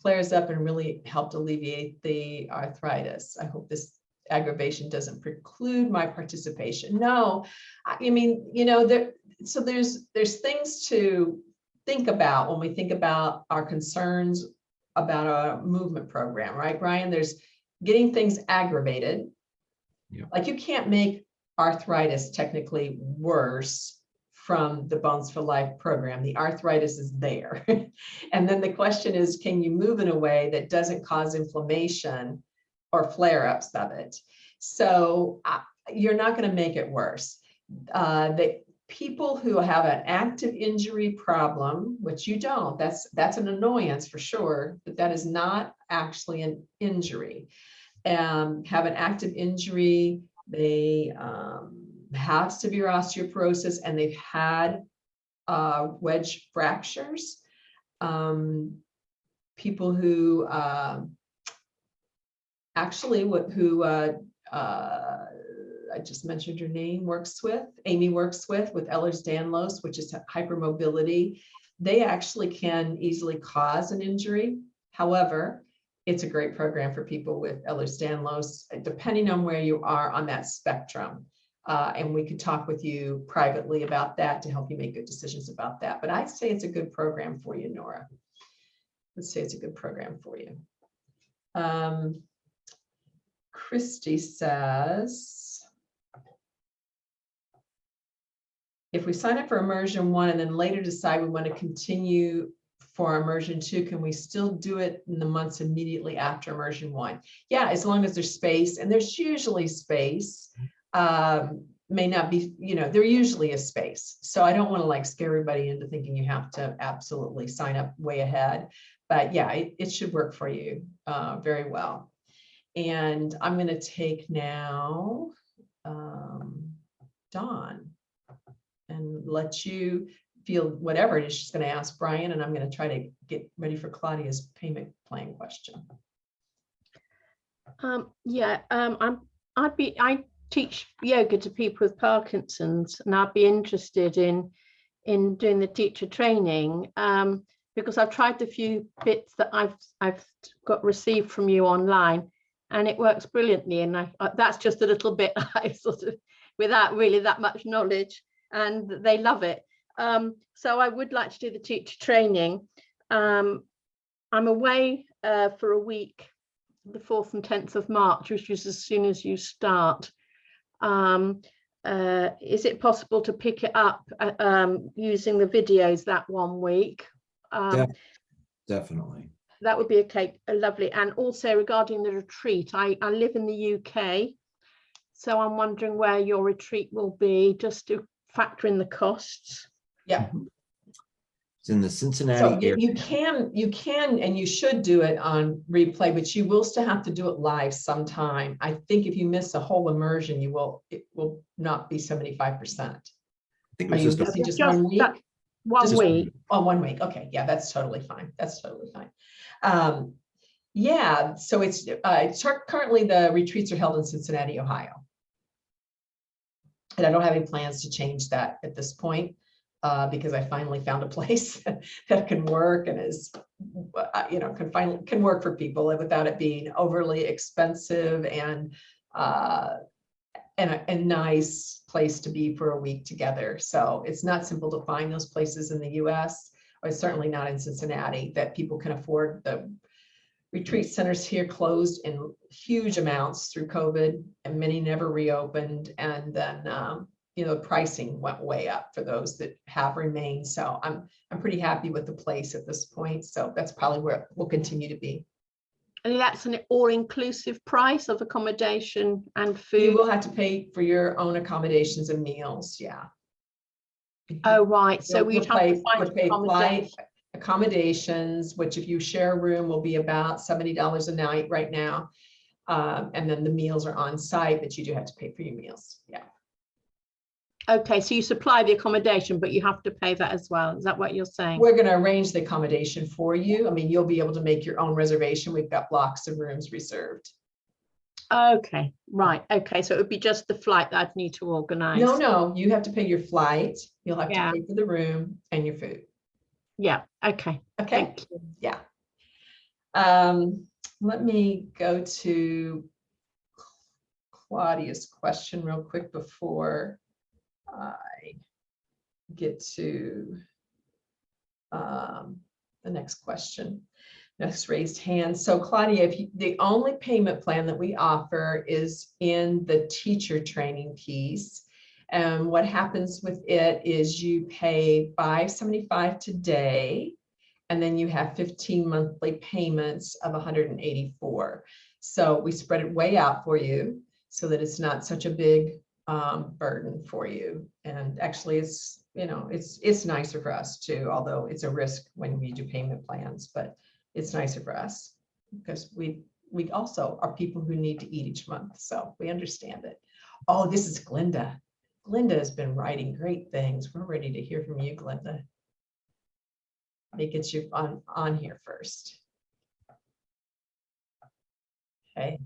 flares up and really helped alleviate the arthritis. I hope this aggravation doesn't preclude my participation. No, I mean, you know, there, so there's, there's things to think about when we think about our concerns about a movement program, right, Brian? There's getting things aggravated. Yeah. Like you can't make arthritis technically worse from the Bones for Life program. The arthritis is there. And then the question is, can you move in a way that doesn't cause inflammation or flare-ups of it? So uh, you're not going to make it worse. Uh, the people who have an active injury problem, which you don't, that's that's an annoyance for sure, but that is not actually an injury. Um, have an active injury, they um, have severe osteoporosis and they've had uh, wedge fractures. Um, people who uh, actually what who uh, uh, I just mentioned your name works with Amy works with with Ehlers-Danlos, which is hypermobility. They actually can easily cause an injury. However, it's a great program for people with Ehlers-Danlos, depending on where you are on that spectrum. Uh, and we could talk with you privately about that to help you make good decisions about that. But I'd say it's a good program for you, Nora. Let's say it's a good program for you. Um, Christy says, if we sign up for immersion one and then later decide we want to continue for immersion two, can we still do it in the months immediately after immersion one? Yeah, as long as there's space and there's usually space. Um, may not be, you know, they're usually a space. So I don't want to like scare everybody into thinking you have to absolutely sign up way ahead. But yeah, it, it should work for you uh, very well. And I'm going to take now um, Dawn and let you feel whatever it is she's going to ask Brian, and I'm going to try to get ready for Claudia's payment plan question. Um, yeah, um, I'm, I'd be, I teach yoga to people with Parkinson's and I'd be interested in, in doing the teacher training. Um, because I've tried the few bits that I've, I've got received from you online and it works brilliantly. And I, uh, that's just a little bit I sort of, without really that much knowledge and they love it. Um, so I would like to do the teacher training. Um, I'm away uh, for a week, the 4th and 10th of March, which is as soon as you start. Um, uh, is it possible to pick it up uh, um, using the videos that one week? Um, Def- Definitely. that would be okay, uh, lovely. And also regarding the retreat, I, I live in the UK. So I'm wondering where your retreat will be, just to factor in the costs. Yeah, It's in the so Cincinnati you area. you can, you can, and you should do it on replay, but you will still have to do it live sometime. I think if you miss a whole immersion, you will, it will not be seventy-five percent. I think Are it you was just a- just Just one week? that One Just- week, Oh, one week. Okay, yeah, that's totally fine. That's totally fine. Um, yeah, so it's, uh, it's currently the retreats are held in Cincinnati, Ohio. And I don't have any plans to change that at this point, uh, because I finally found a place that can work and is, uh, you know, can finally, can work for people without it being overly expensive and, uh, and a, a nice place to be for a week together. So it's not simple to find those places in the US, or certainly not in Cincinnati, that people can afford. The retreat centers here closed in huge amounts through COVID, and many never reopened. And then, um, you know, pricing went way up for those that have remained. So I'm, I'm pretty happy with the place at this point. So that's probably where it will continue to be. and that's an all-inclusive price of accommodation and food. You will have to pay for your own accommodations and meals, yeah. Oh, right, so You'll- we'd you'll have pay- to find pay flight, accommodation. accommodations, which if you share a room will be about seventy dollars a night right now. Um, and then the meals are on site, but you do have to pay for your meals, yeah. Okay, so you supply the accommodation, but you have to pay that as well. Is that what you're saying? We're gonna arrange the accommodation for you. I mean, you'll be able to make your own reservation. We've got blocks of rooms reserved. Okay, right, okay, so it would be just the flight that I'd need to organise. No, no, you have to pay your flight, you'll have to pay for the room and your food, Yeah, okay, okay? thank you. Yeah. Um, let me go to Claudia's question real quick before I get to um, the next question. Next raised hand. So Claudia, if you, the only payment plan that we offer is in the teacher training piece. And what happens with it is you pay five seventy-five today. And then you have fifteen monthly payments of hundred and eighty-four. So we spread it way out for you so that it's not such a big um, burden for you. And actually, it's, you know, it's, it's nicer for us too, although it's a risk when we do payment plans, but it's nicer for us because we, we also are people who need to eat each month, so we understand it. Oh, this is Glinda. Glinda has been writing great things. We're ready to hear from you, Glinda. Let me get you on, on here first. Okay,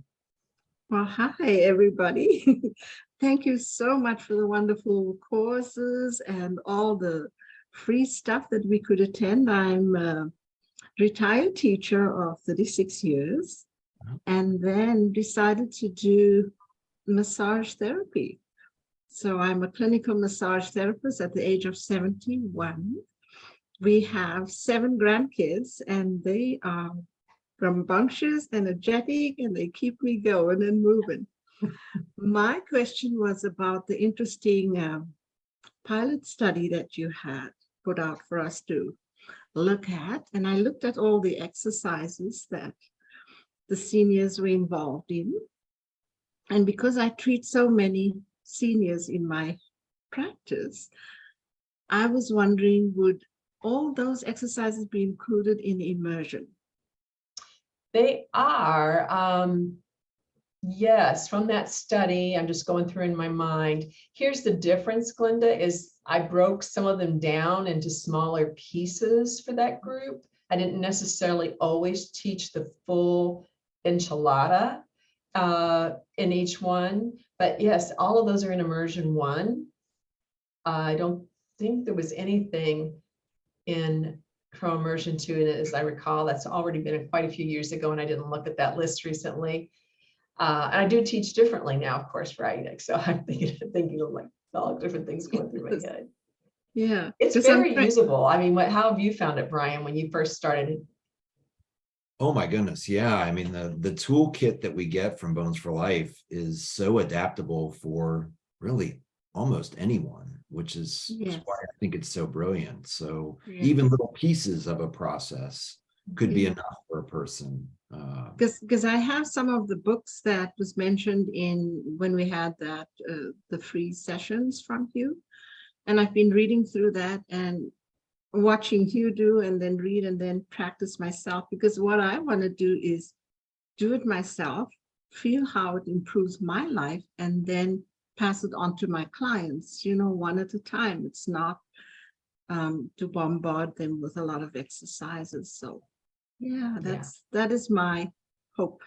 Well, hi, everybody. Thank you so much for the wonderful courses and all the free stuff that we could attend. I'm a retired teacher of 36 years and then decided to do massage therapy. So I'm a clinical massage therapist at the age of 71. We have seven grandkids and they are rambunctious, energetic, and they keep me going and moving. My question was about the interesting um, pilot study that you had put out for us to look at. And I looked at all the exercises that the seniors were involved in. And because I treat so many seniors in my practice, I was wondering, would all those exercises be included in immersion? they are, um, yes, from that study, I'm just going through in my mind. Here's the difference, Glenda, is I broke some of them down into smaller pieces for that group. I didn't necessarily always teach the full enchilada uh, in each one, but yes, all of those are in immersion one. I don't think there was anything in Pro Immersion two, and as I recall, that's already been quite a few years ago, and I didn't look at that list recently. Uh, and I do teach differently now, of course, for Like, So I'm thinking, thinking of like all different things going through my head. Yeah. It's 'cause I'm very usable. I mean, what, how have you found it, Brian, when you first started? Oh my goodness, yeah. I mean, the the toolkit that we get from Bones for Life is so adaptable for really almost anyone, which is is Yes. why I think it's so brilliant. So Yeah. even little pieces of a process could be enough for a person. Uh, Because, because I have some of the books that was mentioned in, when we had that, uh, the free sessions from Hugh. And I've been reading through that and watching Hugh do and then read and then practice myself. Because what I want to do is do it myself, feel how it improves my life and then pass it on to my clients, you know, one at a time. It's not um, to bombard them with a lot of exercises. So yeah, that's, that is my hope.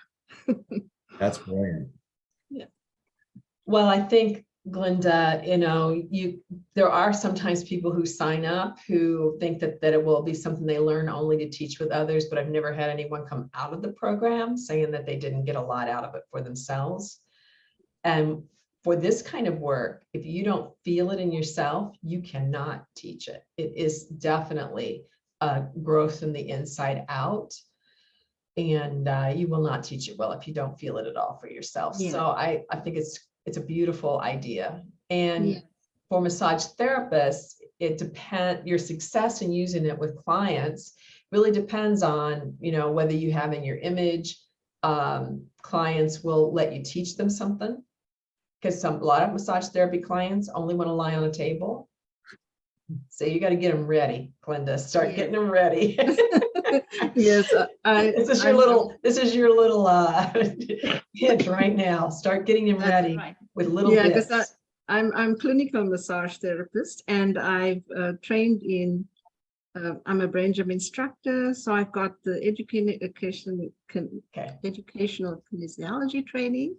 That's brilliant. Yeah well, I think, Glinda, you know, you, there are sometimes people who sign up who think that, that it will be something they learn only to teach with others, but I've never had anyone come out of the program saying that they didn't get a lot out of it for themselves. And for this kind of work, if you don't feel it in yourself, you cannot teach it. It is definitely a growth from the inside out. And uh, you will not teach it well if you don't feel it at all for yourself. Yeah. So I, I think it's, it's a beautiful idea. Yeah. And for massage therapists, it depend, your success in using it with clients really depends on, you know, whether you have in your image, um, clients will let you teach them something. Because some, a lot of massage therapy clients only want to lie on a table. So you got to get them ready, Glenda, start Yeah. getting them ready. Yes, I. This is your I'm- little, this is your little, uh, hint right now. Start getting them ready right. with little Yeah, 'cause bits. I'm, I'm clinical massage therapist and I've uh, trained in, uh, I'm a brain gym instructor, so I've got the education, con- Okay. educational kinesiology training,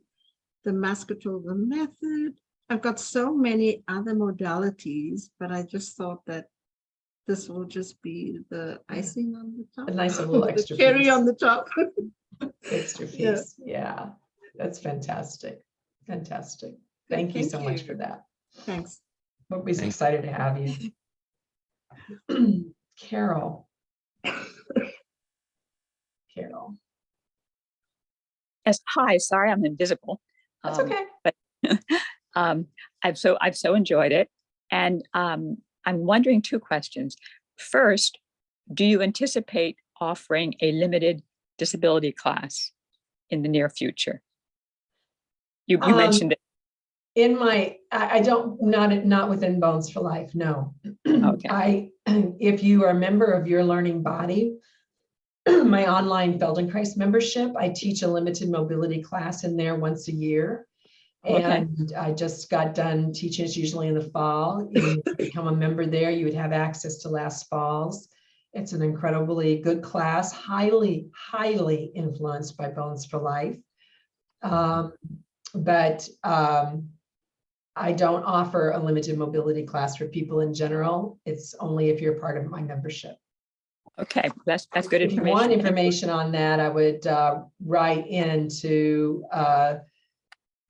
the Masgutova method. I've got so many other modalities, but I just thought that this will just be the icing on the top. A nice little the extra Cherry piece. on the top. Extra Yeah. piece, yeah, that's fantastic, fantastic. Thank you Thank so much for that. Thanks. We'll be Thank excited to have you. Carol. Carol, Yes, hi, sorry, I'm invisible. that's Um, okay. Um, I've so I've so enjoyed it, and um, I'm wondering two questions. First, do you anticipate offering a limited disability class in the near future? You, you Um, mentioned it. In my, I, I don't, not, not within Bones for Life, no. Okay. I, if you are a member of your learning body, my online Feldenkrais membership, I teach a limited mobility class in there once a year. And I just got done teaching, it's usually in the fall. You become a member there, you would have access to last falls. It's an incredibly good class, highly, highly influenced by Bones for Life. Um, But um, I don't offer a limited mobility class for people in general. It's only if you're part of my membership. Okay, that's that's good If you want information. information on that, I would uh, write into uh,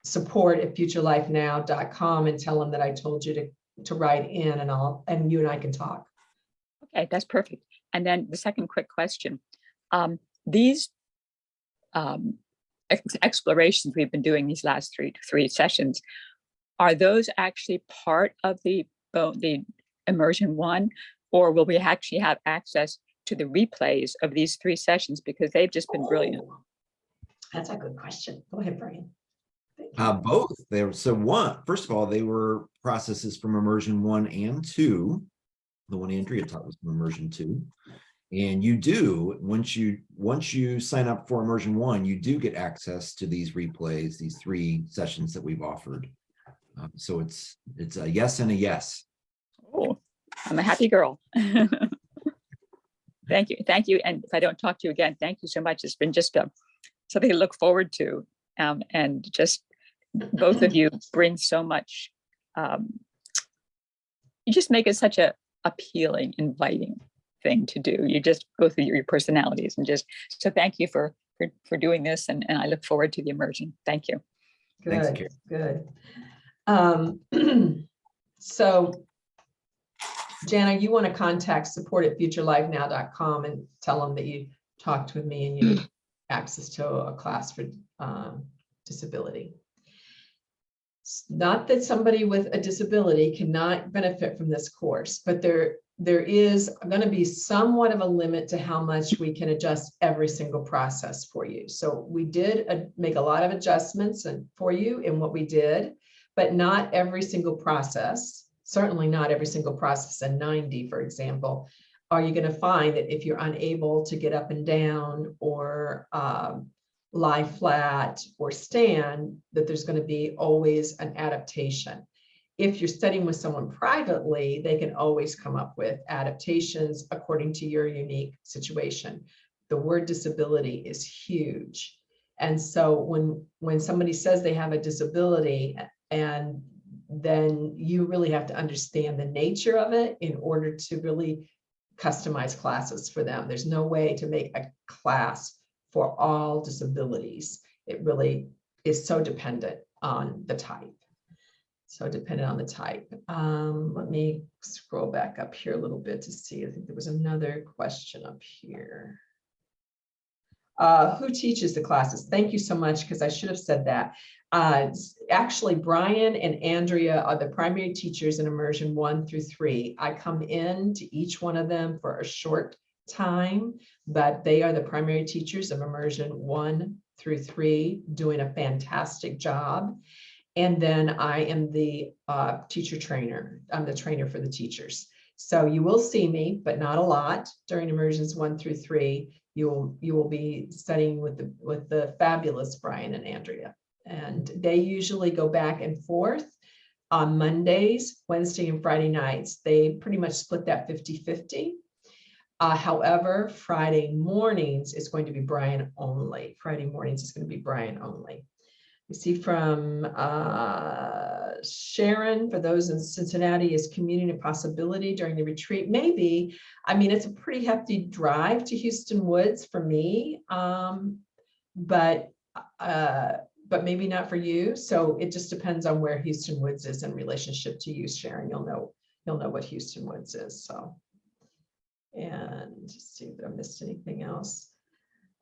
support at futurelifenow.com and tell them that I told you to, to write in and I'll, and you and I can talk. Okay, that's perfect. And then the second quick question. Um, these um, ex- explorations we've been doing these last three, three sessions, are those actually part of the, the immersion one? Or will we actually have access to the replays of these three sessions because they've just been brilliant? Oh, That's a good question. Go ahead, Brian. Thank you. Uh, both. They were, so one, first of all, they were processes from immersion one and two. The one Andrea taught was from immersion two. And you do, once you, once you sign up for immersion one, you do get access to these replays, these three sessions that we've offered. Um, So it's, it's a yes and a yes. Oh, I'm a happy girl. Thank you, thank you. And if I don't talk to you again, thank you so much. It's been just a, something to look forward to. Um, and just both of you bring so much. um, You just make it such a appealing, inviting thing to do. You just go through your personalities and just, so thank you for, for, for doing this. And, and I look forward to the immersion. Thank you. Good, Karen. good. Um, So Jana, you want to contact support at futurelifenow.com and tell them that you talked with me and you have access to a class for um, disability. It's Not that somebody with a disability cannot benefit from this course, but there, there is going to be somewhat of a limit to how much we can adjust every single process for you. So we did make a lot of adjustments and for you in what we did, but not every single process, certainly not every single process in 90, for example, are you going to find that if you're unable to get up and down or um, lie flat or stand, that there's going to be always an adaptation. If you're studying with someone privately, they can always come up with adaptations according to your unique situation. The word disability is huge. And so when, when somebody says they have a disability and then you really have to understand the nature of it in order to really customize classes for them. There's no way to make a class for all disabilities. It really is so dependent on the type. So dependent on the type. Um, let me scroll back up here a little bit to see. I think there was another question up here. Uh, who teaches the classes? Thank you so much, because I should have said that. Uh, actually, Brian and Andrea are the primary teachers in immersion one through three. I come in to each one of them for a short time, but they are the primary teachers of immersion one through three, doing a fantastic job. And then I am the uh, teacher trainer. I'm the trainer for the teachers. So you will see me, but not a lot during immersions one through three. You will, you will be studying with the, with the fabulous Brian and Andrea. And they usually go back and forth on Mondays, Wednesday and Friday nights. They pretty much split that 50-50. Uh, however, Friday mornings is going to be Brian only. Friday mornings is going to be Brian only. We see from uh, Sharon, for those in Cincinnati, is commuting a possibility during the retreat? Maybe. I mean, it's a pretty hefty drive to Hueston Woods for me. um, But, uh, but maybe not for you. So it just depends on where Hueston Woods is in relationship to you, Sharon. You'll know, you'll know what Hueston Woods is, so. And see if I missed anything else.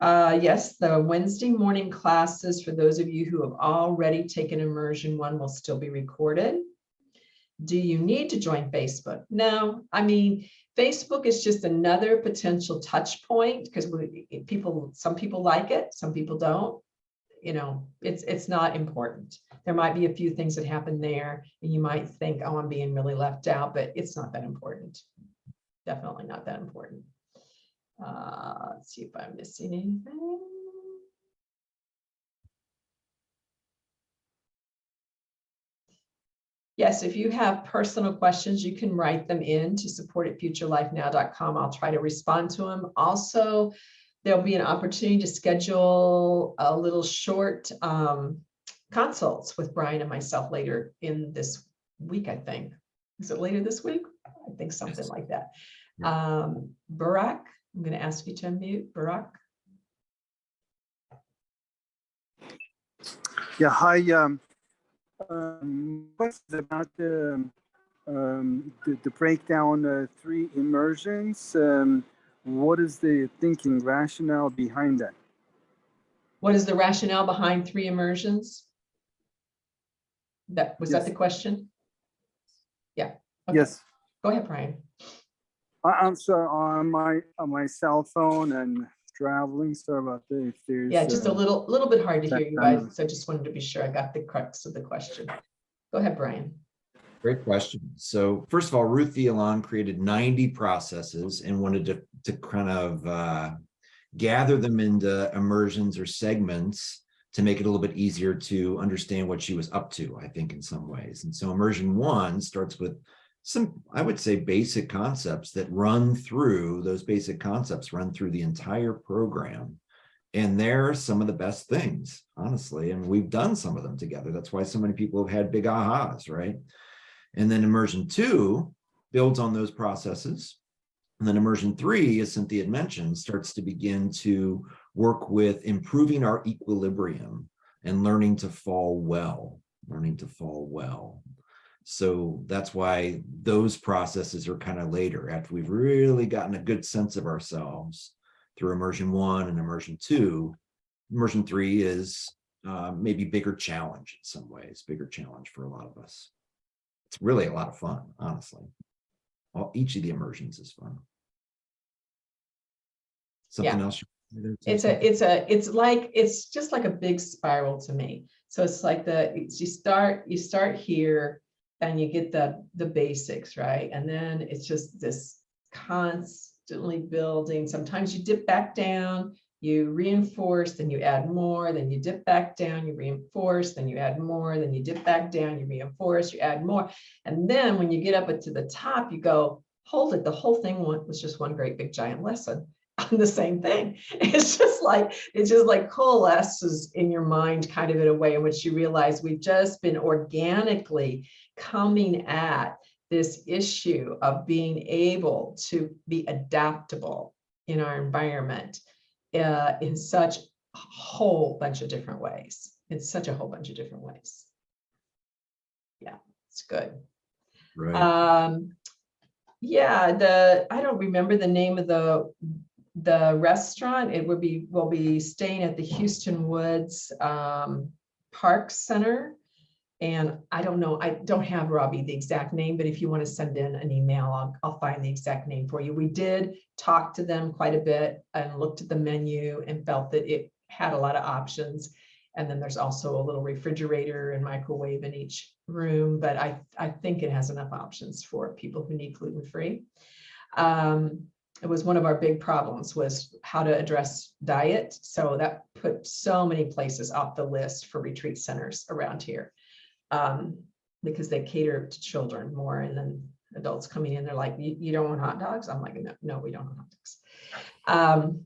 Uh, yes, the Wednesday morning classes, for those of you who have already taken immersion one will still be recorded. Do you need to join Facebook? No, I mean, Facebook is just another potential touch point because people, some people like it, some people don't. You know, it's, it's not important. There might be a few things that happen there and you might think, oh, I'm being really left out, but it's not that important. Definitely not that important. Uh, let's see if I'm missing anything. Yes, if you have personal questions, you can write them in to support at futurelifenow.com. I'll try to respond to them. Also, there'll be an opportunity to schedule a little short um, consults with Brian and myself later in this week, I think. Is it later this week? I think something like that. Um, Barak, I'm going to ask you to unmute, Barack. Yeah, hi. Um, um, question about the, um, the, the breakdown, uh, three immersions. Um, what is the thinking rationale behind that? What is the rationale behind three immersions? That, was that the question? Yeah. okay. Yes, Go ahead, Brian. I, I'm sorry on my on my cell phone and traveling. Sorry about that. If there's Yeah, just a uh, little, little bit hard to hear you guys, so I just wanted to be sure I got the crux of the question. Go ahead, Brian. Great question. So first of all, Ruthy Alon created 90 processes and wanted to, to kind of uh, gather them into immersions or segments to make it a little bit easier to understand what she was up to, I think, in some ways. And so immersion one starts with some, I would say, basic concepts that run through, those basic concepts run through the entire program. And they're some of the best things, honestly, and we've done some of them together. That's why so many people have had big ahas, right? And then immersion two builds on those processes. And then immersion three, as Cynthia had mentioned, starts to begin to work with improving our equilibrium and learning to fall well, learning to fall well. So that's why those processes are kind of later after we've really gotten a good sense of ourselves through immersion one and immersion two. Immersion three is uh, maybe bigger challenge in some ways, bigger challenge for a lot of us it's really a lot of fun, honestly. All, each of the immersions is fun. Something else? It's a, it's a, it's like, it's just like a big spiral to me. So it's like the, it's- you start, you start here and you get the, the basics, right? And then it's just this constantly building. Sometimes you dip back down, you reinforce, then you add more, then you dip back down, you reinforce, then you add more, then you dip back down, you reinforce, you add more. And then when you get up to the top, you go, hold it, the whole thing was just one great big giant lesson on the same thing. It's just like, it just like coalesces in your mind kind of in a way in which you realize we've just been organically coming at this issue of being able to be adaptable in our environment uh, in such a whole bunch of different ways. In such a whole bunch of different ways. Yeah, it's good. Right, Um, yeah, the, I don't remember the name of the, the restaurant. It would be, we'll be staying at the Hueston Woods, um, Park Center. And I don't know, I don't have Robbie the exact name, but if you want to send in an email, I'll, I'll find the exact name for you. We did talk to them quite a bit and looked at the menu and felt that it had a lot of options. And then there's also a little refrigerator and microwave in each room, but I, I think it has enough options for people who need gluten-free. Um, it was one of our big problems was how to address diet. So that put so many places off the list for retreat centers around here. Um, because they cater to children more and then adults coming in, they're like, you, don't want hot dogs? I'm like, no, no, we don't want hot dogs. Um,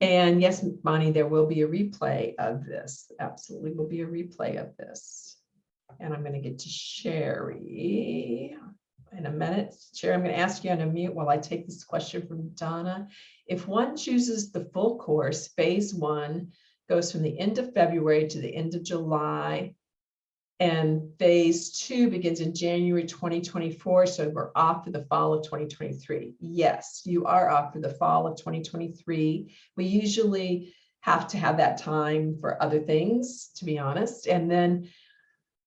and yes, Bonnie, there will be a replay of this. Absolutely will be a replay of this. And I'm gonna get to Sherry in a minute. Chair, I'm gonna ask you on a mute while I take this question from Donna. If one chooses the full course, phase one goes from the end of February to the end of July. And phase two begins in January 2024, so we're off for the fall of 2023. Yes, you are off for the fall of 2023. We usually have to have that time for other things, to be honest. And then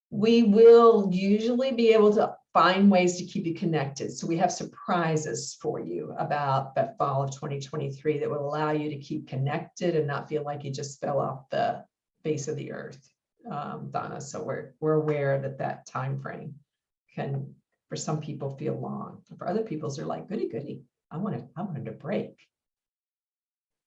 we will usually be able to find ways to keep you connected. So we have surprises for you about that fall of 2023 that will allow you to keep connected and not feel like you just fell off the face of the earth, um, Donna. So we're we're aware that that time frame can, for some people, feel long. For other people, they're like, goody goody. I wanted I wanted a break.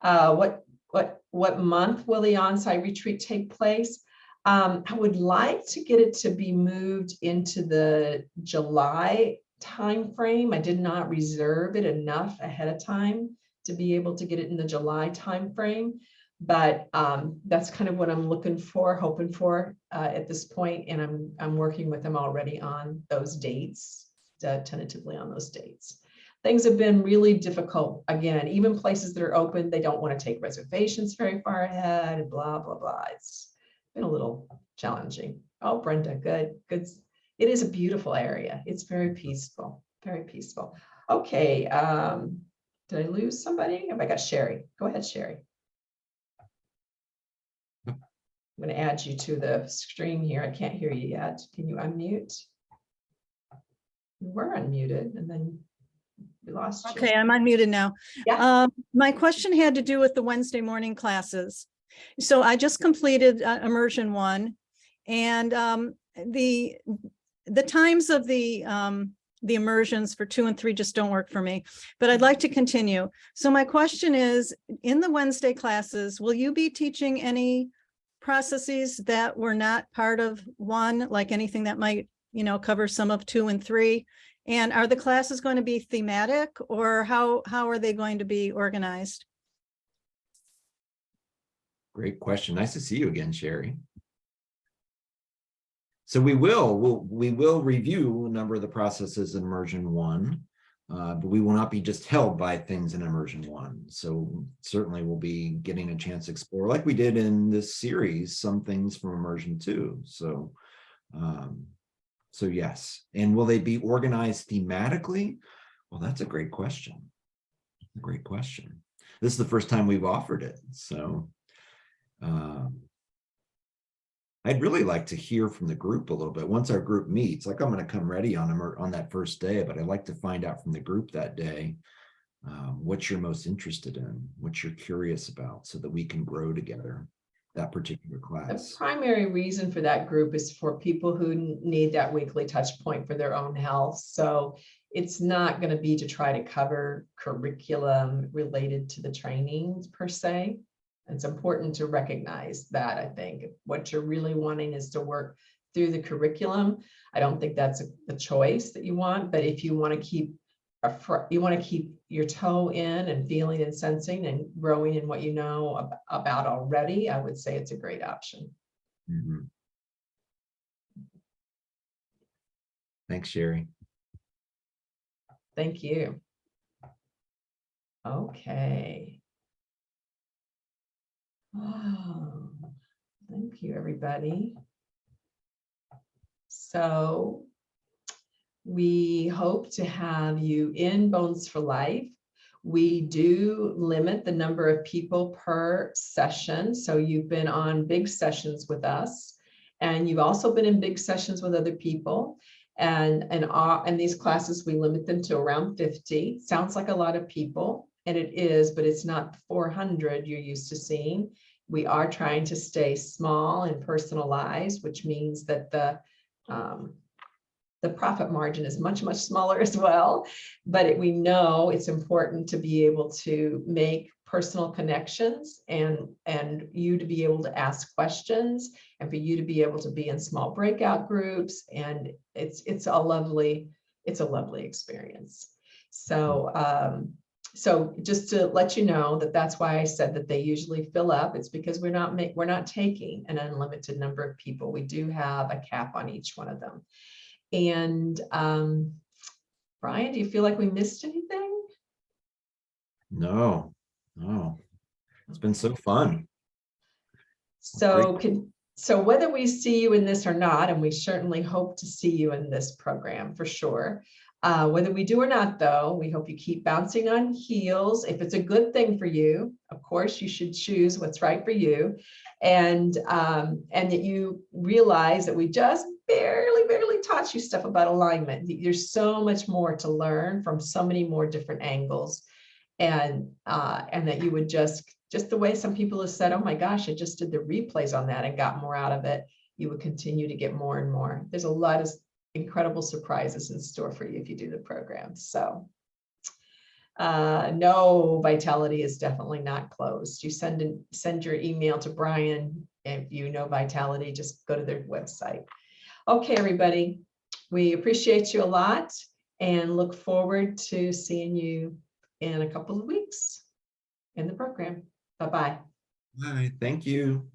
Uh, what what what month will the on-site retreat take place? Um, I would like to get it to be moved into the July timeframe. I did not reserve it enough ahead of time to be able to get it in the July timeframe. But um, that's kind of what I'm looking for, hoping for uh, at this point, and I'm I'm working with them already on those dates, uh, tentatively on those dates. Things have been really difficult. Again, even places that are open, they don't want to take reservations very far ahead, blah blah blah. It's been a little challenging. Oh, Brenda, good, good. It is a beautiful area. It's very peaceful, very peaceful. Okay, um, did I lose somebody? Have I got Sherry? Go ahead, Sherry. I'm gonna add you to the stream here. I can't hear you yet. Can you unmute? You were unmuted and then we lost you. Okay, I'm unmuted now. Yeah. Um, My question had to do with the Wednesday morning classes. So I just completed uh, immersion one and um, the, the times of the, um, the immersions for two and three just don't work for me, but I'd like to continue. So my question is, in the Wednesday classes, will you be teaching any processes that were not part of one, like anything that might, you know, cover some of two and three? And are the classes going to be thematic or how, how are they going to be organized? Great question. Nice to see you again, Sherry. So we will, we'll, we will review a number of the processes in immersion one, uh, but we will not be just held by things in immersion one. So certainly we'll be getting a chance to explore, like we did in this series, some things from immersion two. So, um, so yes. And will they be organized thematically? Well, that's a great question. A Great question. This is the first time we've offered it, so. Um, I'd really like to hear from the group a little bit. Once our group meets, like I'm going to come ready on them on that first day, but I'd like to find out from the group that day um, what you're most interested in, what you're curious about, so that we can grow together that particular class. The primary reason for that group is for people who need that weekly touch point for their own health. So it's not going to be to try to cover curriculum related to the trainings per se. It's important to recognize that, I think. What you're really wanting is to work through the curriculum. I don't think that's a- the choice that you want, but if you want to keep a you want to keep your toe in and feeling and sensing and growing in what you know ab- about already, I would say it's a great option. Mhm. Thanks, Sherry. Thank you. Okay. Oh, Thank you, everybody. So we hope to have you in Bones for Life. We do limit the number of people per session. So you've been on big sessions with us. And you've also been in big sessions with other people. And, and, our- and these classes, we limit them to around 50. Sounds like a lot of people, and it is, but it's not 400 you're used to seeing. We are trying to stay small and personalized, which means that the, um, the profit margin is much, much smaller as well. But it- we know it's important to be able to make personal connections and, and you to be able to ask questions and for you to be able to be in small breakout groups. And it's, it's a lovely, it's a lovely experience. So, um, so just to let you know that that's why I said that they usually fill up. It's because we're not make, we're not taking an unlimited number of people. We do have a cap on each one of them. And, um, Brian, do you feel like we missed anything? No, no. It's been so fun. So can, so whether we see you in this or not, and we certainly hope to see you in this program for sure. Uh, whether we do or not, though, we hope you keep bouncing on heels. If it's a good thing for you, of course, you should choose what's right for you. And, um, and that you realize that we just barely, barely taught you stuff about alignment. There's so much more to learn from so many more different angles. And, uh, and that you would just, just the way some people have said, oh my gosh, I just did the replays on that and got more out of it. You would continue to get more and more. There's a lot of incredible surprises in store for you if you do the program. So uh, no, Vitality is definitely not closed. You send in, send your email to Brian. If you know Vitality, just go to their website. Okay, everybody, we appreciate you a lot and look forward to seeing you in a couple of weeks in the program. Bye-bye. Right, thank you.